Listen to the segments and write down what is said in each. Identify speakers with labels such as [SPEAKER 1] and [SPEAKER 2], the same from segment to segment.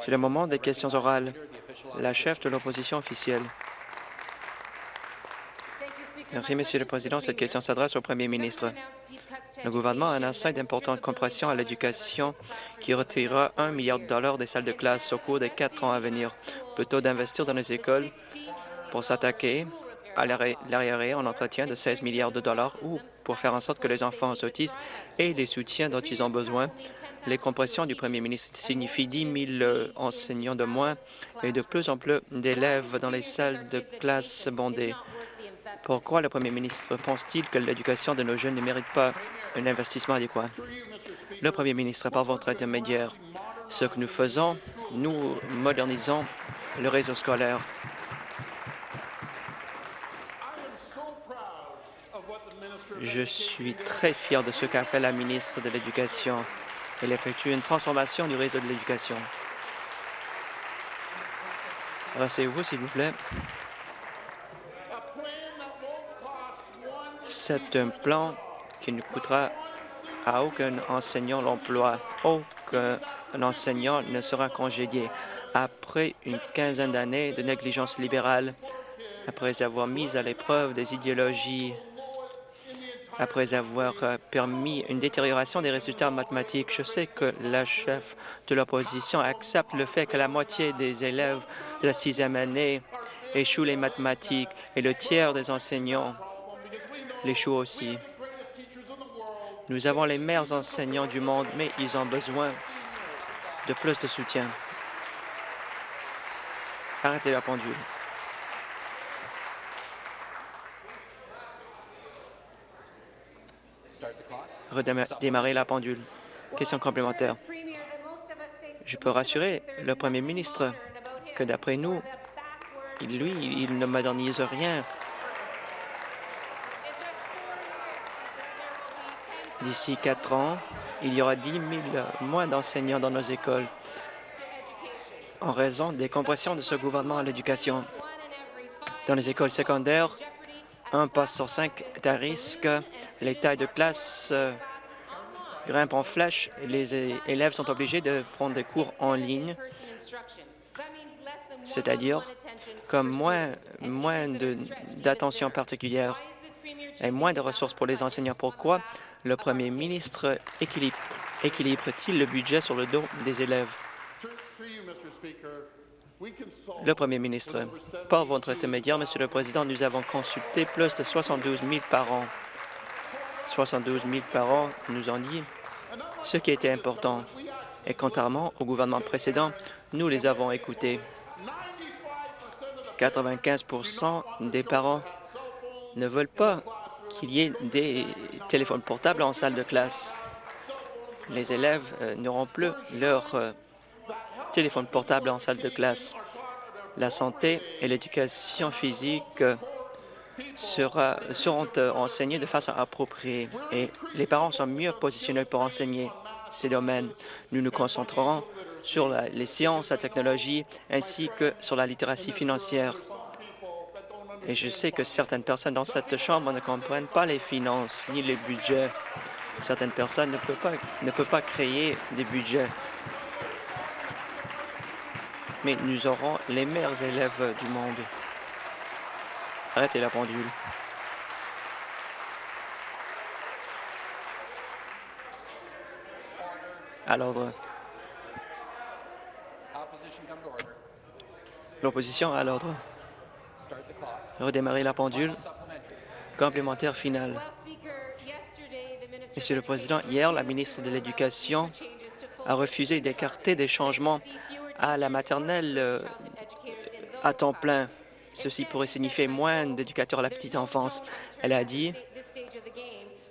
[SPEAKER 1] C'est le moment des questions orales. La chef de l'opposition officielle. Merci, Monsieur le Président. Cette question s'adresse au Premier ministre. Le gouvernement a annoncé d'importantes compressions à l'éducation qui retirera un milliard de dollars des salles de classe au cours des quatre ans à venir, plutôt d'investir dans les écoles pour s'attaquer à l'arriéré en entretien de 16 milliards de dollars ou pour faire en sorte que les enfants autistes aient les soutiens dont ils ont besoin. Les compressions du premier ministre signifient 10 000 enseignants de moins et de plus en plus d'élèves dans les salles de classe bondées. Pourquoi le premier ministre pense-t-il que l'éducation de nos jeunes ne mérite pas un investissement adéquat? Le premier ministre, par votre intermédiaire, ce que nous faisons, nous modernisons le réseau scolaire. Je suis très fier de ce qu'a fait la ministre de l'Éducation. Elle effectue une transformation du réseau de l'éducation. Rassez-vous, s'il vous plaît. C'est un plan qui ne coûtera à aucun enseignant l'emploi. Aucun enseignant ne sera congédié. Après une quinzaine d'années de négligence libérale, après avoir mis à l'épreuve des idéologies après avoir euh, permis une détérioration des résultats mathématiques. Je sais que la chef de l'opposition accepte le fait que la moitié des élèves de la sixième année échouent les mathématiques et le tiers des enseignants l'échouent aussi. Nous avons les meilleurs enseignants du monde, mais ils ont besoin de plus de soutien. Arrêtez la pendule. Redémarrer la pendule. Question complémentaire. Je peux rassurer le premier ministre que d'après nous, lui, il ne modernise rien. D'ici quatre ans, il y aura 10 000 moins d'enseignants dans nos écoles en raison des compressions de ce gouvernement à l'éducation. Dans les écoles secondaires, un poste sur cinq est à risque. Les tailles de classe euh, grimpent en flèche. Les élèves sont obligés de prendre des cours en ligne, c'est-à-dire comme moins, moins d'attention particulière et moins de ressources pour les enseignants. Pourquoi le premier ministre équilibre-t-il le budget sur le dos des élèves? Le Premier ministre, par votre intermédiaire, Monsieur le Président, nous avons consulté plus de 72 000 parents. 72 000 parents nous ont dit ce qui était important. Et contrairement au gouvernement précédent, nous les avons écoutés. 95% des parents ne veulent pas qu'il y ait des téléphones portables en salle de classe. Les élèves euh, n'auront plus leur euh, téléphone en salle de classe. La santé et l'éducation physique seront euh, enseignés de façon appropriée et les parents sont mieux positionnés pour enseigner ces domaines. Nous nous concentrerons sur les sciences, la technologie ainsi que sur la littératie financière. Et je sais que certaines personnes dans cette Chambre ne comprennent pas les finances ni les budgets. Certaines personnes ne peuvent pas, ne peuvent pas créer des budgets mais nous aurons les meilleurs élèves du monde. Arrêtez la pendule. À l'ordre. L'opposition à l'ordre. Redémarrer la pendule. Complémentaire final. Monsieur le Président, hier, la ministre de l'Éducation a refusé d'écarter des changements à la maternelle euh, à temps plein. Ceci pourrait signifier moins d'éducateurs à la petite enfance. Elle a dit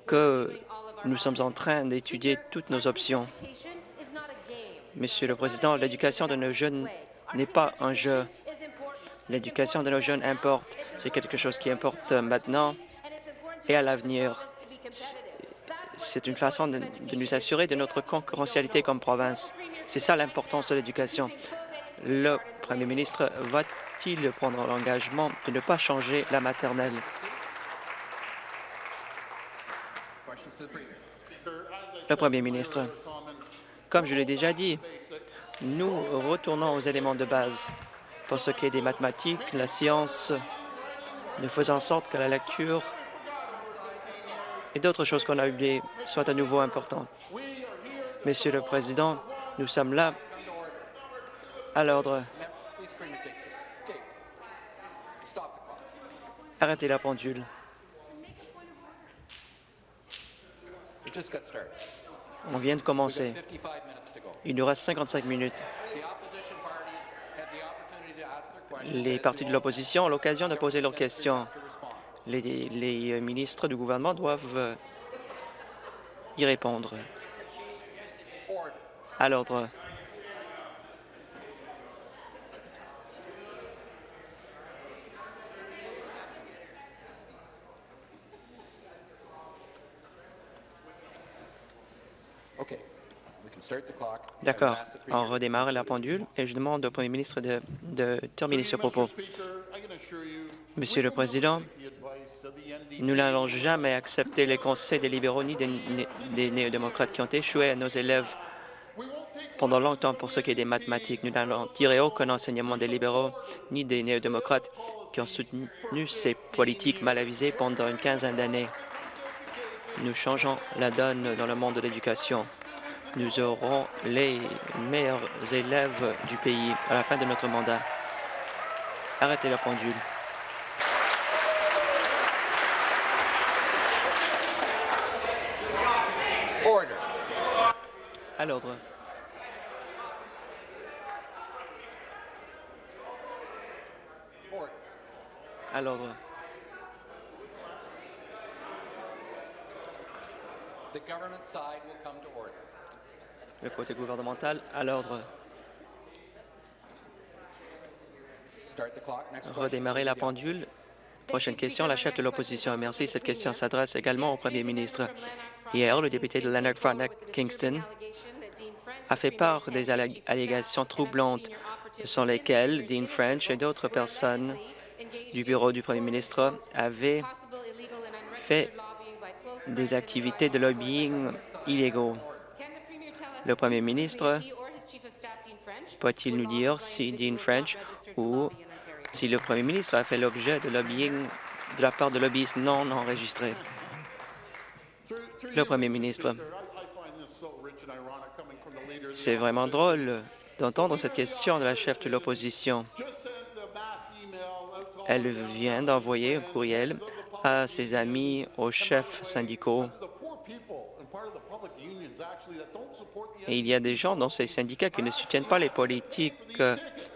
[SPEAKER 1] que nous sommes en train d'étudier toutes nos options. Monsieur le Président, l'éducation de nos jeunes n'est pas un jeu. L'éducation de nos jeunes importe. C'est quelque chose qui importe maintenant et à l'avenir. C'est une façon de, nous assurer de notre concurrentialité comme province. C'est ça l'importance de l'éducation. Le premier ministre va-t-il prendre l'engagement de ne pas changer la maternelle? Le premier ministre, Comme je l'ai déjà dit, nous retournons aux éléments de base. Pour ce qui est des mathématiques, la science, nous faisons en sorte que la lecture et d'autres choses qu'on a oubliées soient à nouveau importantes. Monsieur le Président, nous sommes là à l'ordre. Arrêtez la pendule. On vient de commencer. Il nous reste 55 minutes. Les partis de l'opposition ont l'occasion de poser leurs questions. Les, les, ministres du gouvernement doivent y répondre. À l'ordre. D'accord. On redémarre la pendule et je demande au Premier ministre de, de terminer ce propos. Monsieur le Président, nous n'allons jamais accepter les conseils des libéraux ni des, des néo-démocrates qui ont échoué à nos élèves pendant longtemps pour ce qui est des mathématiques. Nous n'allons tirer aucun enseignement des libéraux ni des néo-démocrates qui ont soutenu ces politiques mal avisées pendant une quinzaine d'années. Nous changeons la donne dans le monde de l'éducation nous aurons les meilleurs élèves du pays à la fin de notre mandat. Arrêtez la pendule. À l'ordre. À l'ordre. The government side will come to order le côté gouvernemental à l'ordre. Redémarrer la pendule. Prochaine question, la chef de l'opposition. Merci. Cette question s'adresse également au premier ministre. Hier, le député de Leonard Frontenac Kingston a fait part des allégations troublantes sans lesquelles Dean French et d'autres personnes du bureau du premier ministre avaient fait des activités de lobbying illégaux. Le Premier ministre peut-il nous dire si Dean French ou si le Premier ministre a fait l'objet de lobbying de la part de lobbyistes non enregistrés? Le Premier ministre. C'est vraiment drôle d'entendre cette question de la chef de l'opposition. Elle vient d'envoyer un courriel à ses amis, aux chefs syndicaux et il y a des gens dans ces syndicats qui ne soutiennent pas les politiques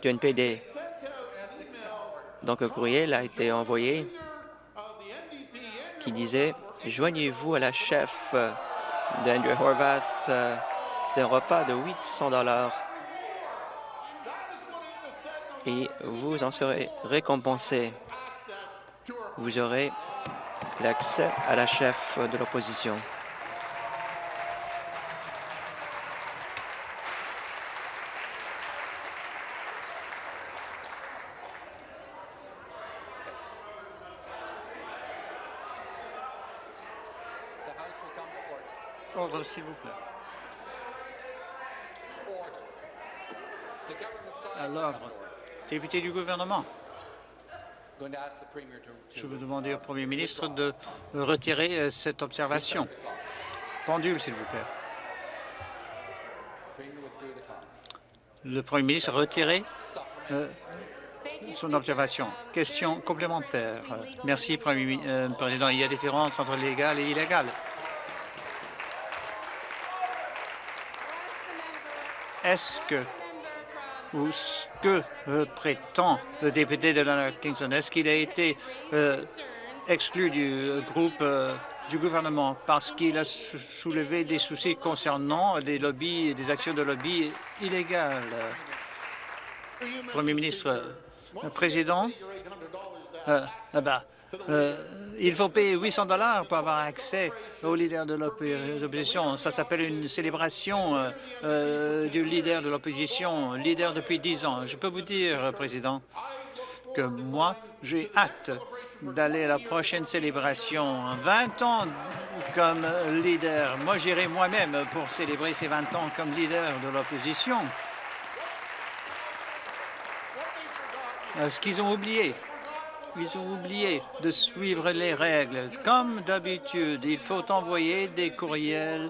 [SPEAKER 1] du NPD. Donc un courriel a été envoyé qui disait « Joignez-vous à la chef d'Andrew Horvath. C'est un repas de 800 dollars et vous en serez récompensé. Vous aurez l'accès à la chef de l'opposition. S'il vous plaît. À l'ordre. Député du gouvernement. Je veux demander au Premier ministre de retirer euh, cette observation. Pendule, s'il vous plaît. Le Premier ministre a retiré euh, son observation. Question complémentaire. Merci, Premier euh, Président. Il y a différence entre légal et illégal. Est-ce que ou ce que euh, prétend le député de Kingston, est-ce qu'il a été euh, exclu du groupe euh, du gouvernement? Parce qu'il a soulevé des soucis concernant des lobbies, des actions de lobby illégales. Premier ministre, Président, ah bah, il faut payer 800 dollars pour avoir accès au leader de l'opposition. Ça s'appelle une célébration euh, euh, du leader de l'opposition, leader depuis 10 ans. Je peux vous dire, Président, que moi, j'ai hâte d'aller à la prochaine célébration. 20 ans
[SPEAKER 2] comme leader. Moi, j'irai moi-même pour célébrer ces 20 ans comme leader de l'opposition. Euh, Ce qu'ils ont oublié, ils ont oublié de suivre les règles. Comme d'habitude, il faut envoyer des courriels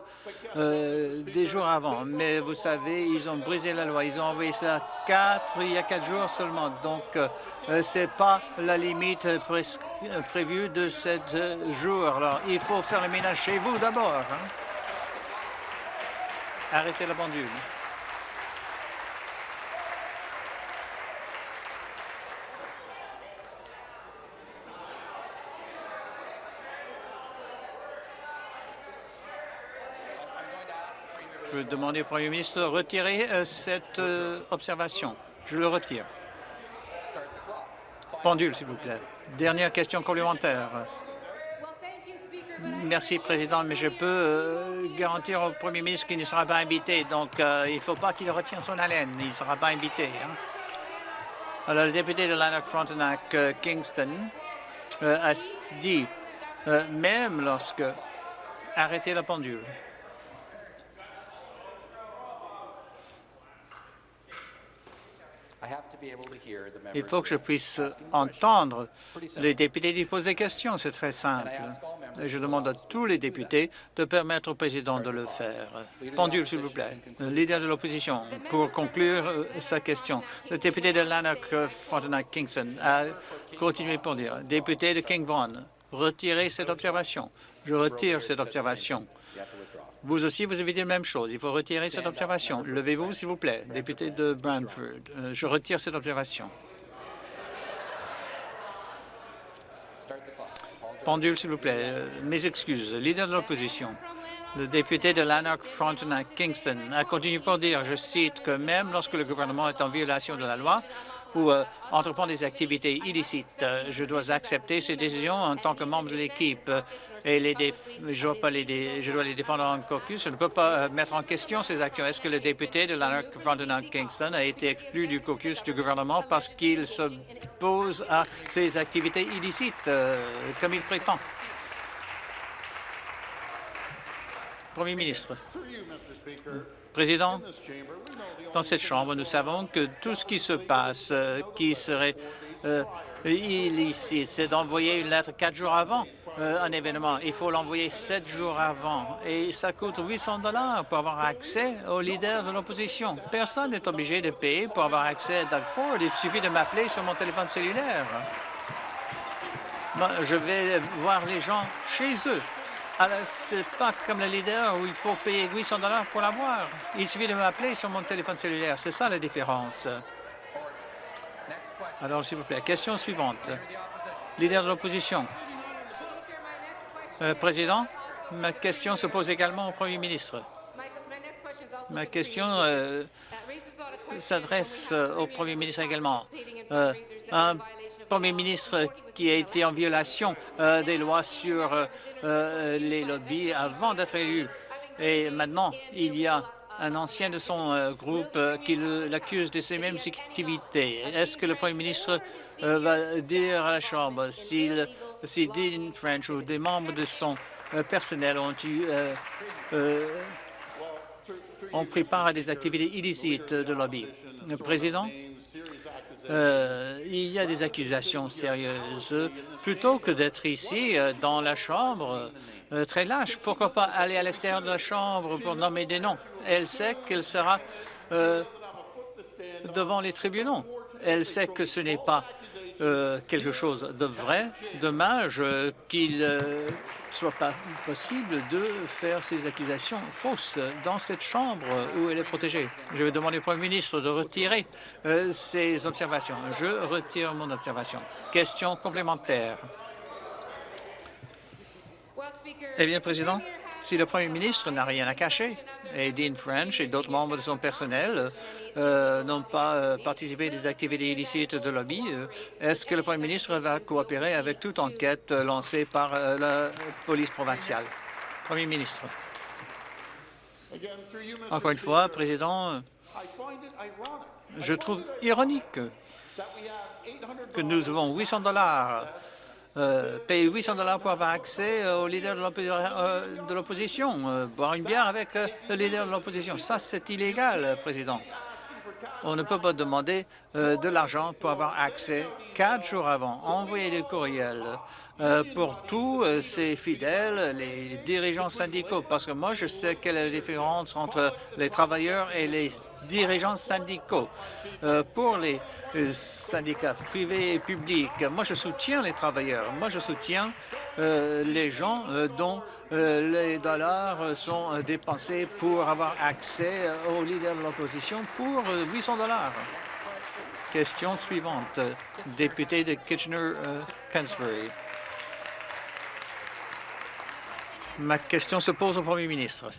[SPEAKER 2] euh, des jours avant. Mais vous savez, ils ont brisé la loi. Ils ont envoyé cela quatre, il y a quatre jours seulement. Donc, euh, ce n'est pas la limite euh, prévue de sept jours. Alors, il faut faire le ménage chez vous d'abord. hein. Arrêtez la pendule. Je veux demander au Premier ministre de retirer euh, cette euh, observation. Je le retire. Pendule, s'il vous plaît. Dernière question complémentaire. Merci, Président, mais je peux euh, garantir au Premier ministre qu'il ne sera pas invité. Donc, il ne faut pas qu'il retienne son haleine. Il ne sera pas invité. hein. Alors, le député de Lanark Frontenac euh, Kingston a dit, même lorsque... Arrêtez la pendule. Il faut que je puisse entendre les députés qui posent des questions. C'est très simple. Et je demande à tous les députés de permettre au président de le faire. Pendule, s'il vous plaît. Le leader de l'opposition, pour conclure euh, sa question. Le député de Lanark euh, Frontenac Kingston a continué pour dire, député de King Vaughan, retirez cette observation. Je retire cette observation. Vous aussi, vous avez dit la même chose. Il faut retirer cette observation. Levez-vous, s'il vous plaît, député de Brantford. Euh, je retire cette observation. Pendule, s'il vous plaît. Euh, mes excuses. Leader de l'opposition. Le député de Lanark Frontenac Kingston a continué pour dire, je cite, que même lorsque le gouvernement est en violation de la loi ou euh, entreprend des activités illicites, je dois accepter ces décisions en tant que membre de l'équipe et je dois les défendre en caucus. Je ne peux pas euh, mettre en question ces actions. Est-ce que le député de Lanark Frontenac Kingston a été exclu du caucus du gouvernement parce qu'il s'oppose à ces activités illicites, euh, comme il prétend? Premier ministre. Président, dans cette Chambre, nous savons que tout ce qui se passe, euh, qui serait euh, illicite, c'est d'envoyer une lettre quatre jours avant euh, un événement. Il faut l'envoyer sept jours avant et ça coûte 800 dollars pour avoir accès au leader de l'opposition. Personne n'est obligé de payer pour avoir accès à Doug Ford. Il suffit de m'appeler sur mon téléphone cellulaire. Je vais voir les gens chez eux. C'est pas comme le leader où il faut payer 800 dollars pour l'avoir. Il suffit de m'appeler sur mon téléphone cellulaire. C'est ça la différence. Alors, s'il vous plaît, question suivante. Leader de l'opposition. Euh, Président, ma question se pose également au Premier ministre. Ma question euh, s'adresse euh, au Premier ministre également. Un Premier ministre qui a été en violation euh, des lois sur euh, euh, les lobbies avant d'être élu. Et maintenant, il y a un ancien de son groupe qui l'accuse de ces mêmes activités. Est-ce que le Premier ministre va dire à la Chambre s'il- si Dean French ou des membres de son personnel ont eu pris part à des activités illicites de lobby? Le président, euh, il y a des accusations sérieuses. Plutôt que d'être ici, euh, dans la Chambre, euh, très lâche, pourquoi pas aller à l'extérieur de la Chambre pour nommer des noms? Elle sait qu'elle sera devant les tribunaux. Elle sait que ce n'est pas euh, quelque chose de vrai. Dommage euh, qu'il ne soit pas possible de faire ces accusations fausses dans cette chambre où elle est protégée. Je vais demander au Premier ministre de retirer euh, ces observations. Je retire mon observation. Question complémentaire. Eh bien, Président, si le Premier ministre n'a rien à cacher et Dean French et d'autres membres de son personnel euh, n'ont pas euh, participé à des activités illicites de lobby, euh, est-ce que le Premier ministre va coopérer avec toute enquête lancée par la police provinciale? Premier ministre. Encore une fois, Président, je trouve ironique que nous avons 800 dollars euh, payer 800 dollars pour avoir accès au leader de l'opposition, boire une bière avec le leader de l'opposition. Ça, c'est illégal, Président. On ne peut pas demander de l'argent pour avoir accès quatre jours avant, envoyer des courriels euh, pour tous euh, ces fidèles, les dirigeants syndicaux, parce que moi, je sais quelle est la différence entre les travailleurs et les dirigeants syndicaux. Euh, pour les syndicats privés et publics, moi, je soutiens les travailleurs. Moi, je soutiens les gens dont les dollars sont dépensés pour avoir accès aux leaders de l'opposition pour 800 dollars. Question suivante, député de Kitchener-Cansbury. Ma question se pose au Premier ministre.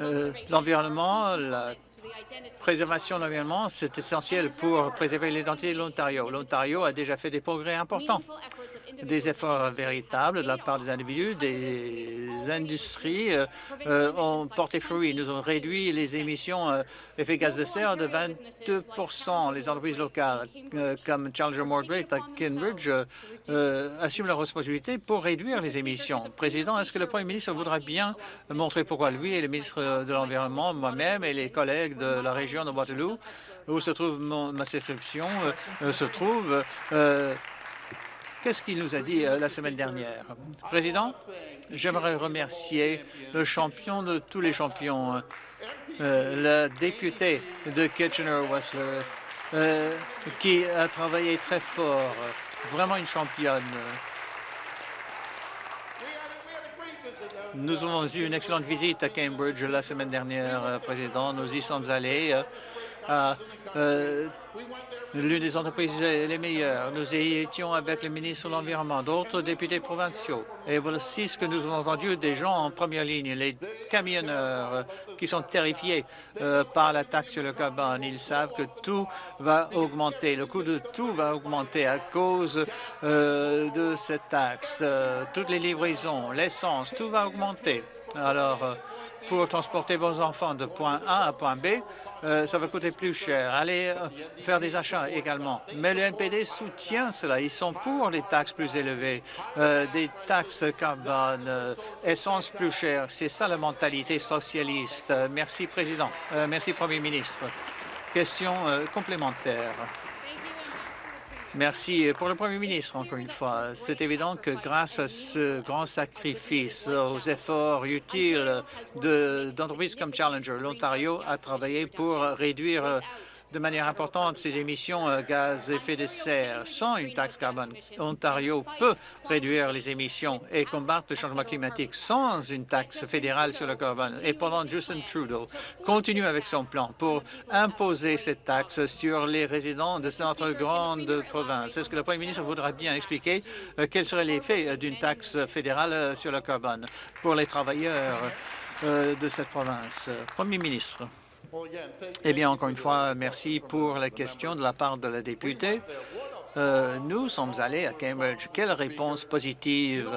[SPEAKER 2] Euh, l'environnement, la préservation de l'environnement, c'est essentiel pour préserver l'identité de l'Ontario. L'Ontario a déjà fait des progrès importants des efforts véritables de la part des individus, des industries euh, euh, ont porté fruit. Nous avons réduit les émissions euh, effets gaz de serre de 22% Les entreprises locales comme Challenger Morgate à Cambridge assument leur responsabilité pour réduire les émissions. Président, est-ce que le Premier ministre voudra bien montrer pourquoi lui et le ministre de l'Environnement, moi-même et les collègues de la région de Waterloo, où se trouve ma circonscription, se trouvent Qu'est-ce qu'il nous a dit euh, la semaine dernière? Président, j'aimerais remercier le champion de tous les champions, euh, le député de Kitchener-Wessler, euh, qui a travaillé très fort, vraiment une championne. Nous avons eu une excellente visite à Cambridge la semaine dernière, Président. Nous y sommes allés à l'une des entreprises les meilleures. Nous étions avec le ministre de l'Environnement, d'autres députés provinciaux. Et voici ce que nous avons entendu des gens en première ligne, les camionneurs euh, qui sont terrifiés euh, par la taxe sur le carbone. Ils savent que tout va augmenter, le coût de tout va augmenter à cause euh, de cette taxe. toutes les livraisons, l'essence, tout va augmenter. Alors, pour transporter vos enfants de point A à point B, euh, ça va coûter plus cher. Allez euh, faire des achats également. Mais le NPD soutient cela. Ils sont pour les taxes plus élevées, euh, des taxes carbone, essence plus chère. C'est ça la mentalité socialiste. Merci, Président. merci, Premier ministre. Question complémentaire. Merci pour le Premier ministre, encore une fois. C'est évident que grâce à ce grand sacrifice, aux efforts utiles d'entreprises comme Challenger, l'Ontario a travaillé pour réduire de manière importante ses émissions euh, gaz à effet de serre. Sans une taxe carbone, Ontario peut réduire les émissions et combattre le changement climatique sans une taxe fédérale sur le carbone. Et pendant Justin Trudeau continue avec son plan pour imposer cette taxe sur les résidents de notre grande province. Est-ce que le Premier ministre voudra bien expliquer euh, quel serait l'effet d'une taxe fédérale euh, sur le carbone pour les travailleurs de cette province? Premier ministre. Eh bien, encore une fois, merci pour la question de la part de la députée. Euh, nous sommes allés à Cambridge. Quelle réponse positive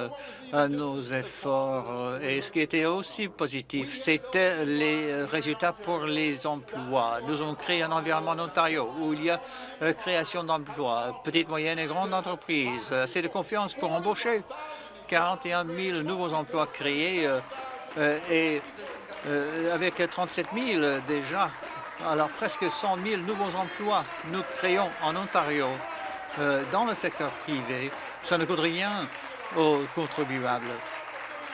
[SPEAKER 2] à nos efforts? Et ce qui était aussi positif, c'était les résultats pour les emplois. Nous avons créé un environnement en Ontario où il y a euh, création d'emplois, petites, moyennes et grandes entreprises, assez de confiance pour embaucher. 41 000 nouveaux emplois créés euh, et euh, avec 37 000 déjà, alors presque 100 000 nouveaux emplois nous créons en Ontario euh, dans le secteur privé. Ça ne coûte rien aux contribuables.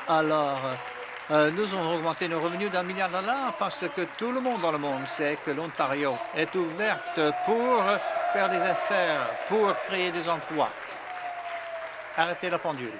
[SPEAKER 2] Alors, euh, nous avons augmenté nos revenus d'un milliard de dollars parce que tout le monde dans le monde sait que l'Ontario est ouverte pour faire des affaires, pour créer des emplois. Arrêtez la pendule.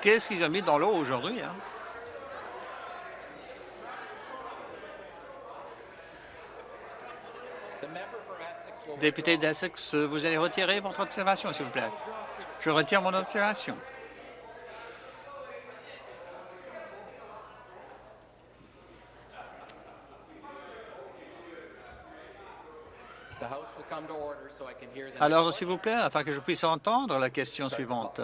[SPEAKER 2] Qu'est-ce qu'ils ont mis dans l'eau aujourd'hui? Hein? Député d'Essex, vous allez retirer votre observation, s'il vous plaît. Je retire mon observation. Alors, s'il vous plaît, afin que je puisse entendre la question suivante.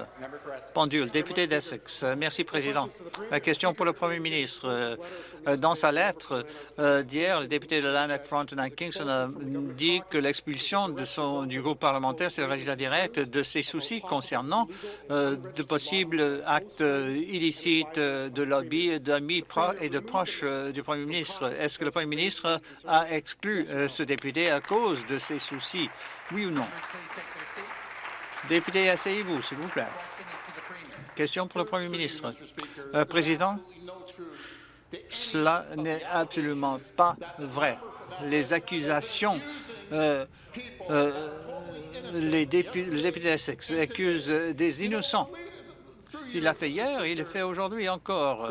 [SPEAKER 2] Pendule, député d'Essex. Merci, Président. La question pour le Premier ministre. Euh, Dans sa lettre euh, d'hier, le député de Lanark, Frontenac, Kingston a dit que l'expulsion du groupe parlementaire, c'est le résultat direct de ses soucis concernant euh, de possibles actes euh, illicites euh, de lobby d'amis et de proches euh, du Premier ministre. Est-ce que le Premier ministre a exclu euh, ce député à cause de ses soucis? Oui ou non? Député, asseyez-vous, s'il vous plaît. Question pour le Premier ministre. Euh, Président, cela n'est absolument pas vrai. Les accusations, euh, euh, les dépu- le député d'Essex accuse des innocents. S'il l'a fait hier, il le fait aujourd'hui encore.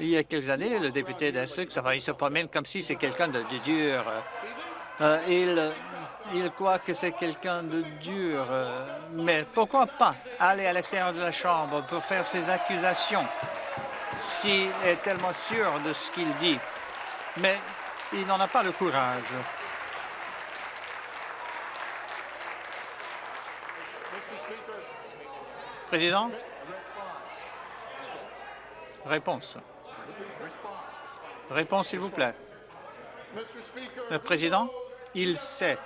[SPEAKER 2] Il y a quelques années, le député d'Essex, il se promène comme si c'est quelqu'un de, dur. Il, il croit que c'est quelqu'un de dur. euh, mais pourquoi pas aller à l'extérieur de la Chambre pour faire ses accusations s'il est tellement sûr de ce qu'il dit? Mais il n'en a pas le courage. Président? Réponse. Réponse, s'il vous plaît. Le président, il sait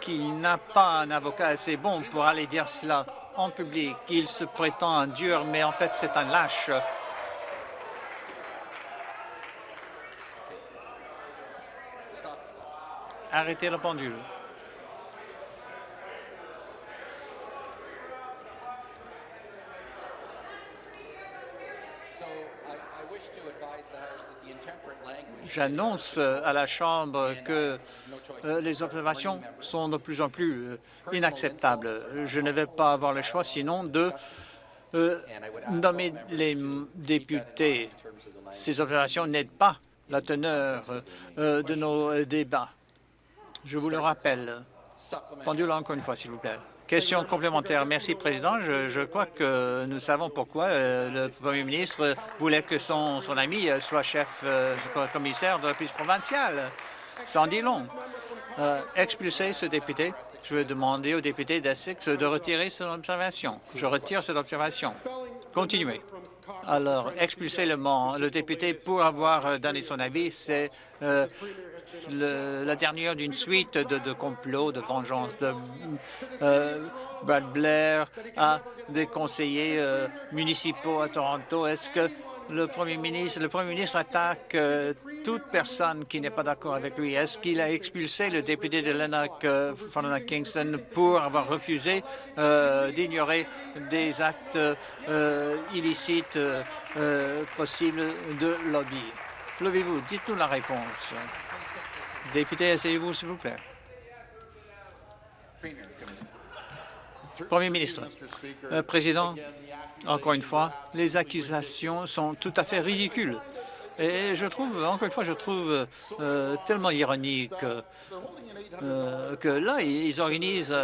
[SPEAKER 2] qu'il n'a pas un avocat assez bon pour aller dire cela en public. Il se prétend un dur, mais en fait, c'est un lâche. Arrêtez la pendule. J'annonce euh, à la Chambre que euh, les observations sont de plus en plus euh, inacceptables. Je ne vais pas avoir le choix sinon de nommer les députés. Ces observations n'aident pas la teneur de nos débats. Je vous le rappelle. Pendule encore une fois, s'il vous plaît. Question complémentaire. Merci, Président. Je, crois que nous savons pourquoi euh, le Premier ministre voulait que son, ami euh, soit chef euh, commissaire de la police provinciale. En dit long. Euh, expulser ce député. Je vais demander au député d'Essex de retirer son observation. Je retire cette observation. Continuez. Alors, expulser le, le député pour avoir donné son avis, c'est la dernière d'une suite de, complots, de vengeance. De, euh, Brad Blair a des conseillers euh, municipaux à Toronto. Est-ce que le premier ministre, le premier ministre attaque euh, toute personne qui n'est pas d'accord avec lui? Est-ce qu'il a expulsé le député de Lennox, euh, Kingston, pour avoir refusé d'ignorer des actes illicites possibles de lobby? Levez-vous, dites-nous la réponse. Député, asseyez-vous, s'il vous plaît. Premier ministre, Euh, Président, encore une fois, les accusations sont tout à fait ridicules. Et je trouve, encore une fois, je trouve euh, tellement ironique euh, que là, ils organisent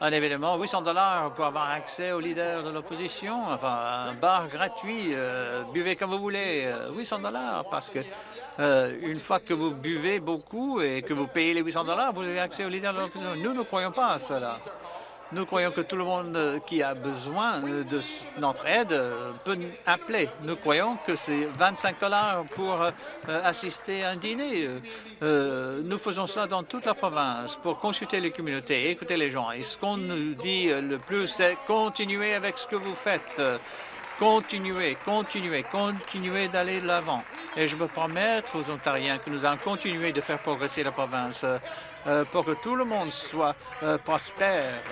[SPEAKER 2] un événement, 800 dollars pour avoir accès aux leaders de l'opposition, enfin, un bar gratuit, buvez comme vous voulez, euh, 800 dollars, parce que euh, une fois que vous buvez beaucoup et que vous payez les 800 dollars, vous avez accès aux leaders de l'opposition. Nous ne croyons pas à cela. Nous croyons que tout le monde qui a besoin de notre aide euh, peut appeler. Nous croyons que c'est 25 dollars pour euh, assister à un dîner. Nous faisons cela dans toute la province pour consulter les communautés, écouter les gens. Et ce qu'on nous dit le plus, c'est continuez avec ce que vous faites. Continuez, continuez, continuez d'aller de l'avant. Et je peux promettre aux Ontariens que nous allons continuer de faire progresser la province euh, euh, pour que tout le monde soit euh, prospère.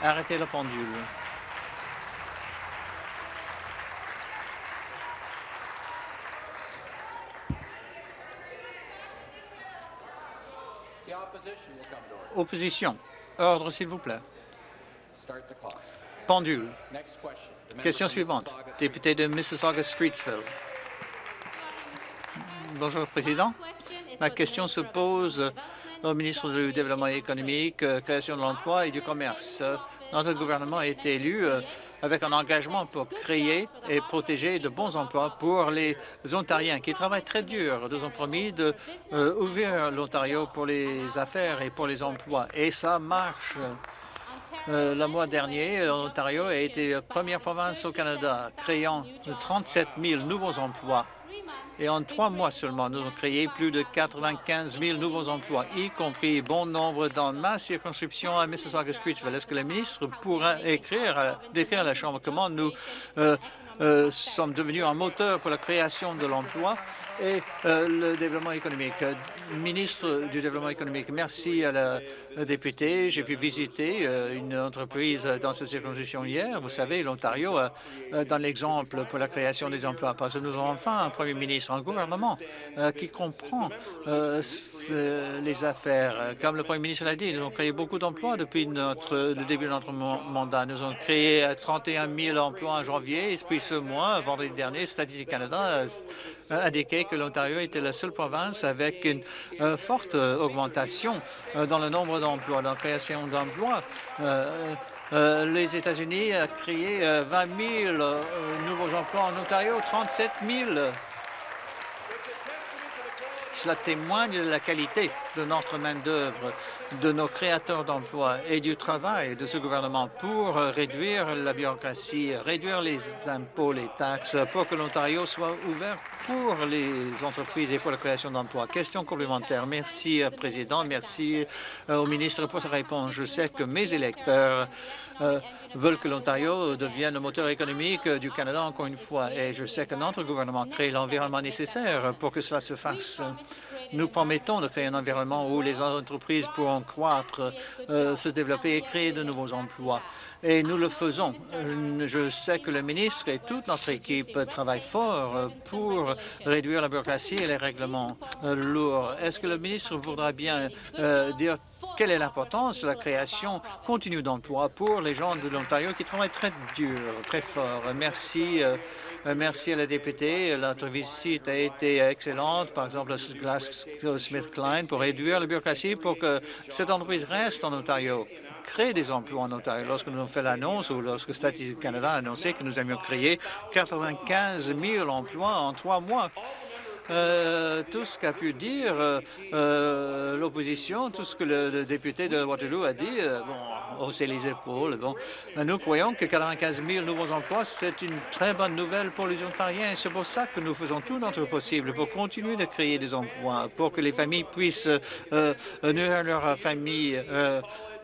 [SPEAKER 2] Arrêtez la pendule. Opposition. Ordre, s'il vous plaît. Pendule. Question suivante. Député de Mississauga-Streetsville. Bonjour, Président. Ma question se pose au ministre du Développement économique, création de l'emploi et du commerce. Notre gouvernement a été élu avec un engagement pour créer et protéger de bons emplois pour les Ontariens qui travaillent très dur. Nous avons promis d'ouvrir l'Ontario pour les affaires et pour les emplois. Et ça marche. Euh, le mois dernier, l'Ontario a été première province au Canada, créant 37 000 nouveaux emplois. Et en trois mois seulement, nous avons créé plus de 95 000 nouveaux emplois, y compris bon nombre dans ma circonscription à Mississauga-Streetsville. Est-ce que le ministre pourra écrire, décrire à la Chambre comment nous euh, euh, sommes devenus un moteur pour la création de l'emploi et euh, le développement économique. Ministre du Développement économique, merci à la, députée. J'ai pu visiter euh, une entreprise dans cette circonscription hier. Vous savez, l'Ontario dans l'exemple pour la création des emplois parce que nous avons enfin un premier ministre, un gouvernement qui comprend les affaires. Comme le premier ministre l'a dit, nous avons créé beaucoup d'emplois depuis le début de notre mandat. Nous avons créé 31 000 emplois en janvier ce mois, vendredi dernier, Statistique Canada a indiqué que l'Ontario était la seule province avec une euh, forte augmentation euh, dans le nombre d'emplois, dans la création d'emplois. Euh, les États-Unis ont créé 20 000 nouveaux emplois en Ontario, 37 000 cela témoigne de la qualité de notre main-d'œuvre, de nos créateurs d'emplois et du travail de ce gouvernement pour réduire la bureaucratie, réduire les impôts, les taxes, pour que l'Ontario soit ouvert pour les entreprises et pour la création d'emplois. Question complémentaire. Merci, euh, Président. Merci euh, au ministre pour sa réponse. Je sais que mes électeurs euh, veulent que l'Ontario devienne le moteur économique du Canada encore une fois. Et je sais que notre gouvernement crée l'environnement nécessaire pour que cela se fasse. Nous promettons de créer un environnement où les entreprises pourront croître, euh, se développer et créer de nouveaux emplois. Et nous le faisons. Je sais que le ministre et toute notre équipe travaillent fort pour réduire la bureaucratie et les règlements euh, lourds. Est-ce que le ministre voudra bien dire quelle est l'importance de la création continue d'emplois pour les gens de l'Ontario qui travaillent très dur, très fort? Merci, euh, merci à la députée. Notre visite a été excellente, par exemple, à Smith-Klein, pour réduire la bureaucratie pour que cette entreprise reste en Ontario crée des emplois en Ontario. Lorsque nous avons fait l'annonce ou lorsque Statistique Canada a annoncé que nous aimions créer 95 000 emplois en trois mois, euh, tout ce qu'a pu dire euh, euh, l'opposition, tout ce que le, député de Waterloo a dit, bon, hausser les épaules. Bon, nous croyons que 95 000 nouveaux emplois, c'est une très bonne nouvelle pour les Ontariens. C'est pour ça que nous faisons tout notre possible pour continuer de créer des emplois, pour que les familles puissent nourrir leur famille,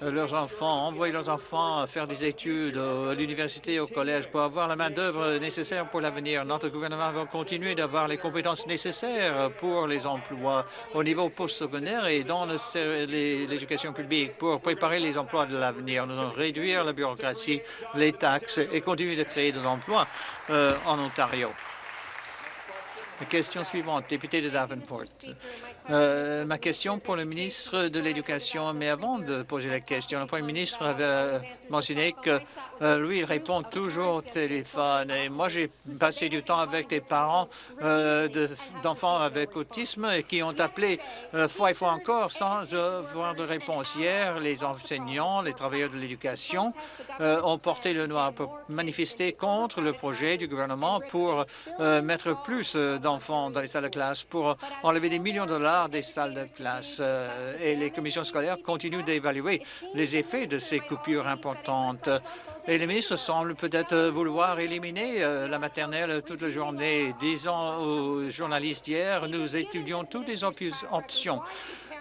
[SPEAKER 2] leurs enfants, envoyer leurs enfants faire des études à l'université, au collège, pour avoir la main-d'œuvre nécessaire pour l'avenir. Notre gouvernement va continuer d'avoir les compétences nécessaires pour les emplois au niveau postsecondaire et dans l'éducation publique pour préparer les emplois de l'avenir. Nous allons réduire la bureaucratie, les taxes et continuer de créer des emplois euh, en Ontario. Question suivante, député de Davenport. Euh, ma question pour le ministre de l'Éducation, mais avant de poser la question, le Premier ministre avait mentionné que euh, lui, il répond toujours au téléphone. Et moi, j'ai passé du temps avec des parents euh, d'enfants avec autisme et qui ont appelé fois et fois encore sans avoir de réponse. Hier, les enseignants, les travailleurs de l'éducation ont porté le noir pour manifester contre le projet du gouvernement pour mettre plus d'enfants dans les salles de classe, pour enlever des millions de dollars des salles de classe euh, et les commissions scolaires continuent d'évaluer les effets de ces coupures importantes. Et les ministres semblent peut-être vouloir éliminer euh, la maternelle toute la journée. Disons aux journalistes hier, nous étudions toutes les options.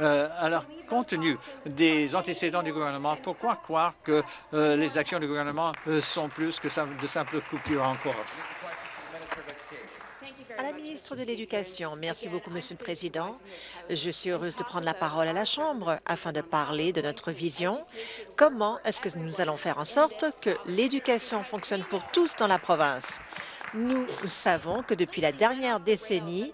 [SPEAKER 2] Euh, alors, compte tenu des antécédents du gouvernement, pourquoi croire que les actions du gouvernement sont plus que de simples coupures encore?
[SPEAKER 3] À la ministre de l'Éducation, merci beaucoup, Monsieur le Président. Je suis heureuse de prendre la parole à la Chambre afin de parler de notre vision. Comment est-ce que nous allons faire en sorte que l'éducation fonctionne pour tous dans la province? Nous savons que depuis la dernière décennie,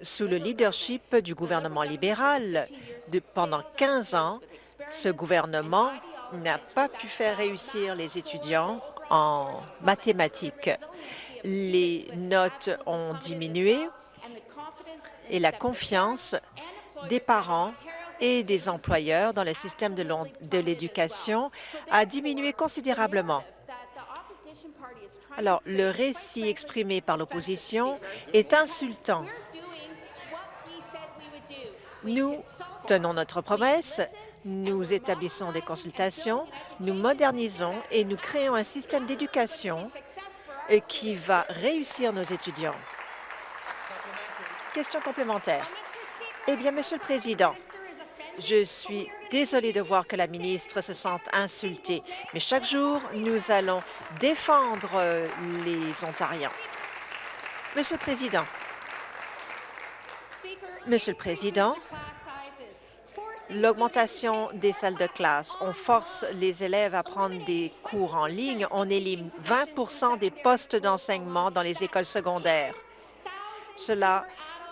[SPEAKER 3] sous le leadership du gouvernement libéral, de, pendant 15 ans, ce gouvernement n'a pas pu faire réussir les étudiants en mathématiques les notes ont diminué et la confiance des parents et des employeurs dans le système de l'éducation a diminué considérablement. Alors, le récit exprimé par l'opposition est insultant. Nous tenons notre promesse, nous établissons des consultations, nous modernisons et nous créons un système d'éducation qui va réussir nos étudiants. Question complémentaire. Eh bien, Monsieur le Président, je suis désolée de voir que la ministre se sente insultée, mais chaque jour, nous allons défendre euh, les Ontariens. Monsieur le Président, Monsieur le Président, l'augmentation des salles de classe, on force les élèves à prendre des cours en ligne, on élimine 20% des postes d'enseignement dans les écoles secondaires. Cela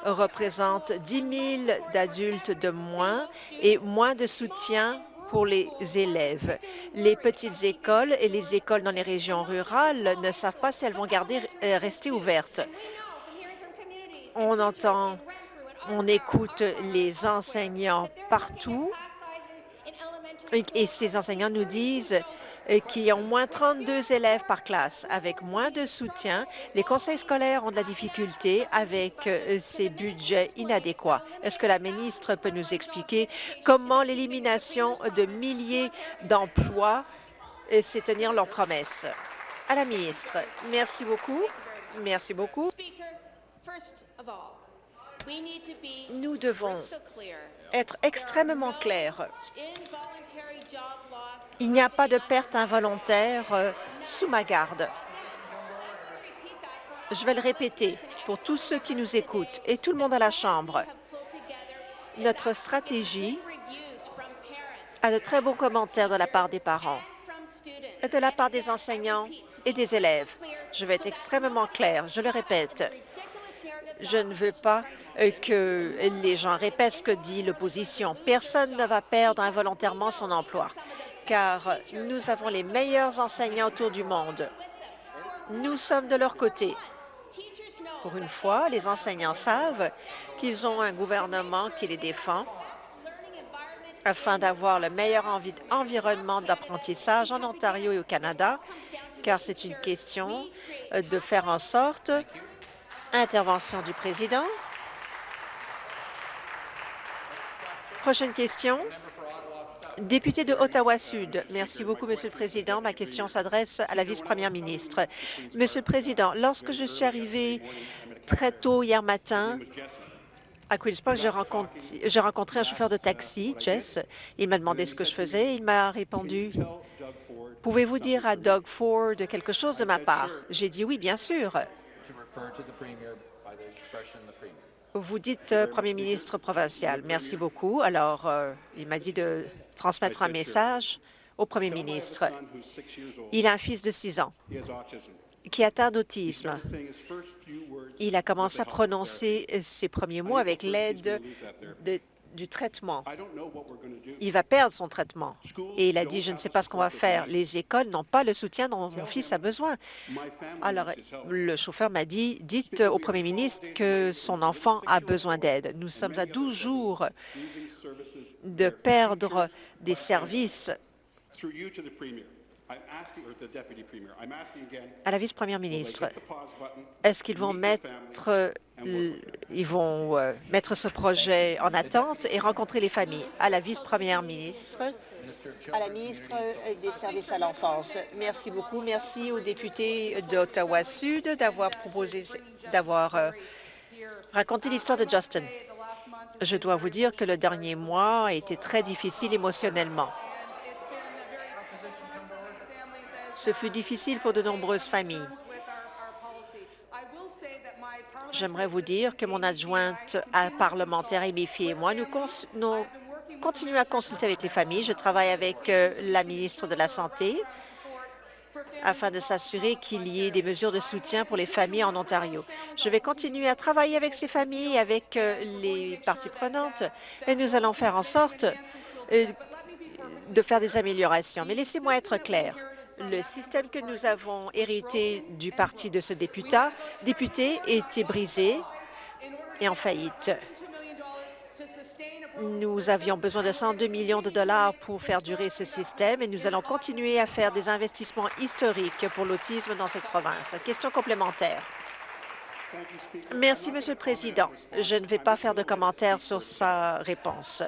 [SPEAKER 3] représente 10 000 d'adultes de moins et moins de soutien pour les élèves. Les petites écoles et les écoles dans les régions rurales ne savent pas si elles vont garder, euh, rester ouvertes. On entend, on écoute les enseignants partout et ces enseignants nous disent qu'il y a au moins 32 élèves par classe. Avec moins de soutien, les conseils scolaires ont de la difficulté avec euh, ces budgets inadéquats. Est-ce que la ministre peut nous expliquer comment l'élimination de milliers d'emplois euh, sait tenir leurs promesses? À la ministre. Merci beaucoup. Merci beaucoup. Nous devons être extrêmement clairs. Il n'y a pas de perte involontaire euh, sous ma garde. Je vais le répéter pour tous ceux qui nous écoutent et tout le monde à la Chambre. Notre stratégie a de très bons commentaires de la part des parents de la part des enseignants et des élèves. Je vais être extrêmement clair, je le répète. Je ne veux pas euh, que les gens répètent ce que dit l'opposition. Personne ne va perdre involontairement son emploi car nous avons les meilleurs enseignants autour du monde. Nous sommes de leur côté. Pour une fois, les enseignants savent qu'ils ont un gouvernement qui les défend afin d'avoir le meilleur environnement d'apprentissage en Ontario et au Canada, car c'est une question de faire en sorte, intervention du président. Prochaine question. Député de Ottawa-Sud. Merci beaucoup, Monsieur le Président. Ma question s'adresse à la vice-première ministre. Monsieur le Président, lorsque je suis arrivé très tôt hier matin, à Queen's Park, j'ai rencontré, rencontré, un chauffeur de taxi, Jess. Il m'a demandé ce que je faisais. Il m'a répondu, « Pouvez-vous dire à Doug Ford quelque chose de ma part? » J'ai dit « Oui, bien sûr. » Vous dites euh, Premier ministre provincial. Merci beaucoup. Alors, euh, il m'a dit de transmettre un message au premier ministre. Il a un fils de 6 ans qui est atteint d'autisme. Il a commencé à prononcer ses premiers mots avec l'aide du traitement. Il va perdre son traitement. Et il a dit, je ne sais pas ce qu'on va faire. Les écoles n'ont pas le soutien dont mon fils a besoin. Alors, le chauffeur m'a dit, dites au premier ministre que son enfant a besoin d'aide. Nous sommes à 12 jours de perdre des services à la vice-première ministre, est-ce qu'ils vont mettre ils vont euh, mettre ce projet en attente et rencontrer les familles à la vice-première ministre, à la ministre des Services à l'enfance. Merci beaucoup. Merci aux députés d'Ottawa-Sud d'avoir proposé, d'avoir euh, raconté l'histoire de Justin. Je dois vous dire que le dernier mois a été très difficile émotionnellement. Ce fut difficile pour de nombreuses familles. J'aimerais vous dire que mon adjointe parlementaire et mes filles et moi, nous, continuons à consulter avec les familles. Je travaille avec euh, la ministre de la Santé afin de s'assurer qu'il y ait des mesures de soutien pour les familles en Ontario. Je vais continuer à travailler avec ces familles avec euh, les parties prenantes et nous allons faire en sorte euh, de faire des améliorations. Mais laissez-moi être clair. Le système que nous avons hérité du parti de ce député, était brisé et en faillite. Nous avions besoin de 102 millions de dollars pour faire durer ce système et nous allons continuer à faire des investissements historiques pour l'autisme dans cette province. Question complémentaire. Merci, Monsieur le Président. Je ne vais pas faire de commentaires sur sa réponse.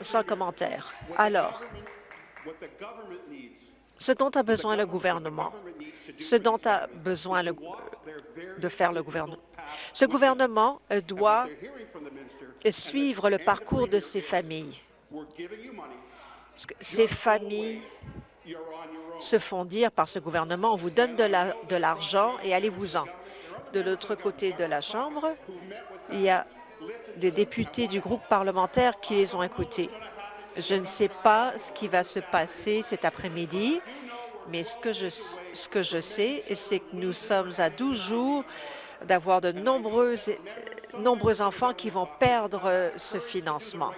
[SPEAKER 3] Sans commentaire. Alors, ce dont a besoin le gouvernement, ce dont a besoin de faire le gouvernement. Ce gouvernement euh, doit suivre le parcours de ces familles. Ces familles se font dire par ce gouvernement, on vous donne de l'argent et allez-vous-en. De l'autre côté de la Chambre, il y a des députés du groupe parlementaire qui les ont écoutés. Je ne sais pas ce qui va se passer cet après-midi, mais ce que je, ce que je sais, c'est que nous sommes à 12 jours d'avoir de nombreux, nombreux enfants qui vont perdre ce financement.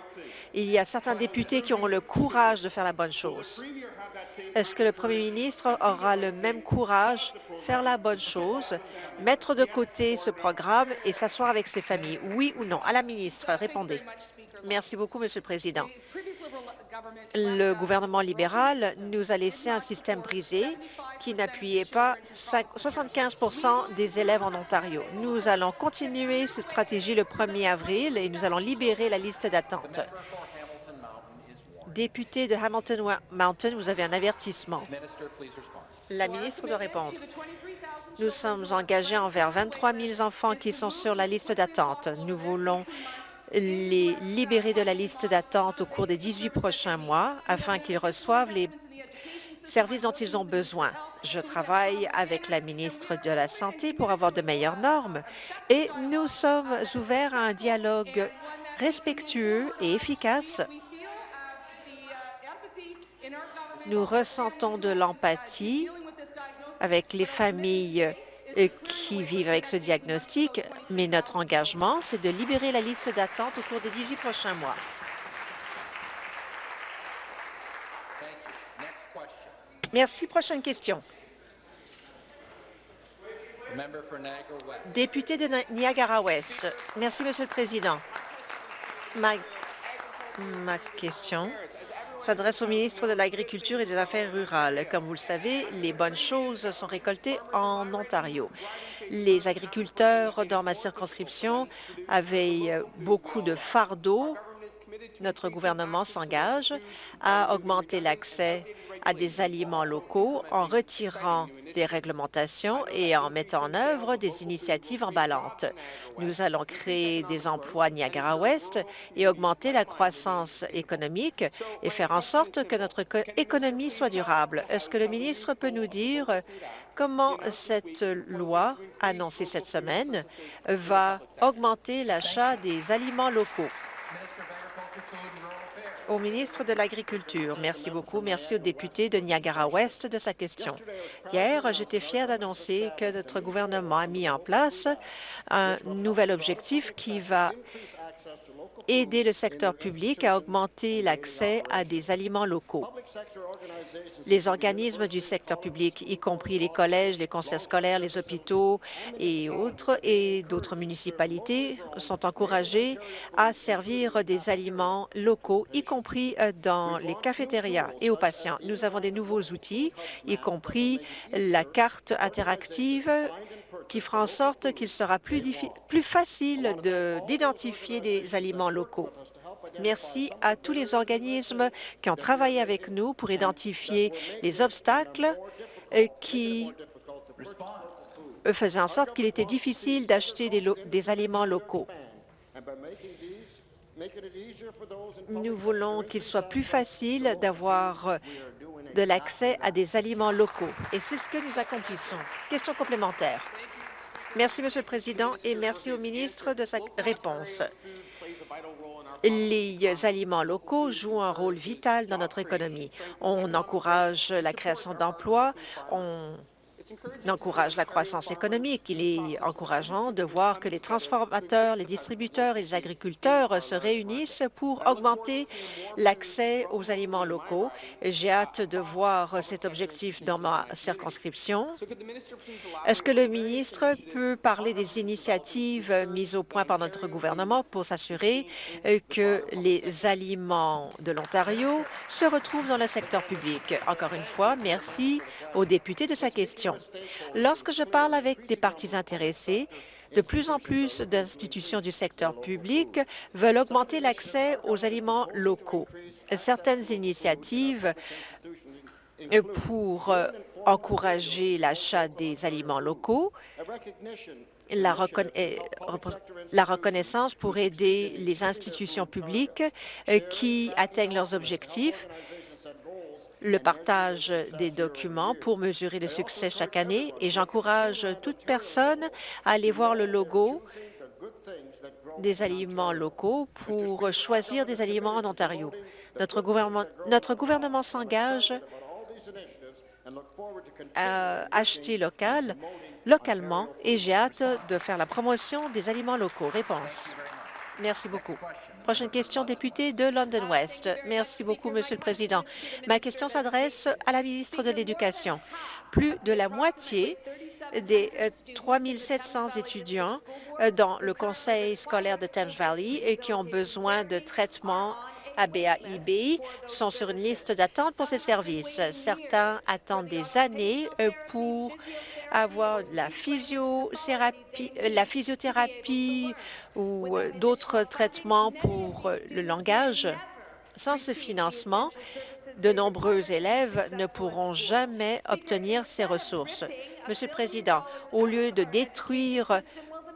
[SPEAKER 3] Il y a certains députés qui ont le courage de faire la bonne chose. Est-ce que le premier ministre aura le même courage, faire la bonne chose, mettre de côté ce programme et s'asseoir avec ses familles? Oui ou non? À la ministre, répondez. Merci beaucoup, Monsieur le Président. Le gouvernement libéral nous a laissé un système brisé qui n'appuyait pas 75% des élèves en Ontario. Nous allons continuer cette stratégie le 1er avril et nous allons libérer la liste d'attente. Député de Hamilton Mountain, vous avez un avertissement. La ministre doit répondre. Nous sommes engagés envers 23 000 enfants qui sont sur la liste d'attente. Nous voulons les libérer de la liste d'attente au cours des 18 prochains mois afin qu'ils reçoivent les services dont ils ont besoin. Je travaille avec la ministre de la Santé pour avoir de meilleures normes et nous sommes ouverts à un dialogue respectueux et efficace. Nous ressentons de l'empathie avec les familles qui vivent avec ce diagnostic, mais notre engagement, c'est de libérer la liste d'attente au cours des 18 prochains mois. Merci. Prochaine question. Député de Niagara-Ouest. Merci, Monsieur le Président. Ma, ma question s'adresse au ministre de l'Agriculture et des Affaires rurales. Comme vous le savez, les bonnes choses sont récoltées en Ontario. Les agriculteurs dans ma circonscription avaient beaucoup de fardeaux. Notre gouvernement s'engage à augmenter l'accès à des aliments locaux en retirant des réglementations et en mettant en œuvre des initiatives emballantes. Nous allons créer des emplois Niagara-Ouest et augmenter la croissance économique et faire en sorte que notre économie soit durable. Est-ce que le ministre peut nous dire comment cette loi, annoncée cette semaine, va augmenter l'achat des aliments locaux? Au ministre de l'Agriculture. Merci beaucoup. Merci au député de Niagara-Ouest de sa question. Hier, j'étais fière d'annoncer que notre gouvernement a mis en place un nouvel objectif qui va aider le secteur public à augmenter l'accès à des aliments locaux. Les organismes du secteur public, y compris les collèges, les conseils scolaires, les hôpitaux et autres, et d'autres municipalités, sont encouragés à servir des aliments locaux, y compris euh, dans les cafétérias et aux patients. Nous avons des nouveaux outils, y compris la carte interactive qui fera en sorte qu'il sera plus, plus facile d'identifier des aliments locaux. Merci à tous les organismes qui ont travaillé avec nous pour identifier les obstacles euh, qui faisaient en sorte qu'il était difficile d'acheter des, des aliments locaux. Nous voulons qu'il soit plus facile d'avoir de l'accès à des aliments locaux. Et c'est ce que nous accomplissons. Question complémentaire. Merci, Monsieur le Président, et merci au ministre de sa réponse. Les aliments locaux jouent un rôle vital dans notre économie. On encourage la création d'emplois, encourage la croissance économique. Il est encourageant de voir que les transformateurs, les distributeurs et les agriculteurs se réunissent pour augmenter l'accès aux aliments locaux. J'ai hâte de voir cet objectif dans ma circonscription. Est-ce que le ministre peut parler des initiatives mises au point par notre gouvernement pour s'assurer que les aliments de l'Ontario se retrouvent dans le secteur public? Encore une fois, merci au député de sa question. Lorsque je parle avec des partis intéressés, de plus en plus d'institutions du secteur public veulent augmenter l'accès aux aliments locaux. Certaines initiatives pour encourager l'achat des aliments locaux, la, la, reconnaissance pour aider les institutions publiques qui atteignent leurs objectifs, le partage des documents pour mesurer le succès chaque année et j'encourage toute personne à aller voir le logo des aliments locaux pour choisir des aliments en Ontario. Notre gouvernement, s'engage à acheter local, localement et j'ai hâte de faire la promotion des aliments locaux. Réponse. Merci beaucoup. Prochaine question, député de London West. Merci beaucoup, Monsieur le Président. Ma question s'adresse à la ministre de l'Éducation. Plus de la moitié des 3 700 étudiants euh, dans le conseil scolaire de Thames Valley qui ont besoin de traitement ABA-IBI sont sur une liste d'attente pour ces services. Certains attendent des années euh, pour avoir la physiothérapie, euh, la physiothérapie ou euh, d'autres traitements pour le langage. Sans ce financement, de nombreux élèves ne pourront jamais obtenir ces ressources. Monsieur le Président, au lieu de détruire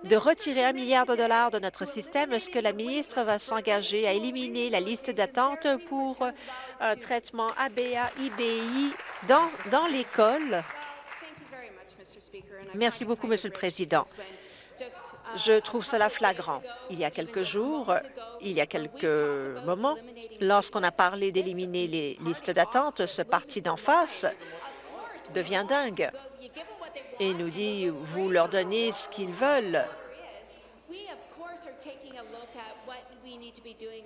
[SPEAKER 3] de retirer un milliard de dollars de notre système, est-ce que la ministre va s'engager à éliminer la liste d'attente pour un traitement ABA, IBI dans, dans l'école? Merci beaucoup, Monsieur le Président. Je trouve cela flagrant. Il y a quelques jours, il y a quelques moments, lorsqu'on a parlé d'éliminer les listes d'attente, ce parti d'en face devient dingue et nous dit « vous leur donnez ce qu'ils veulent ».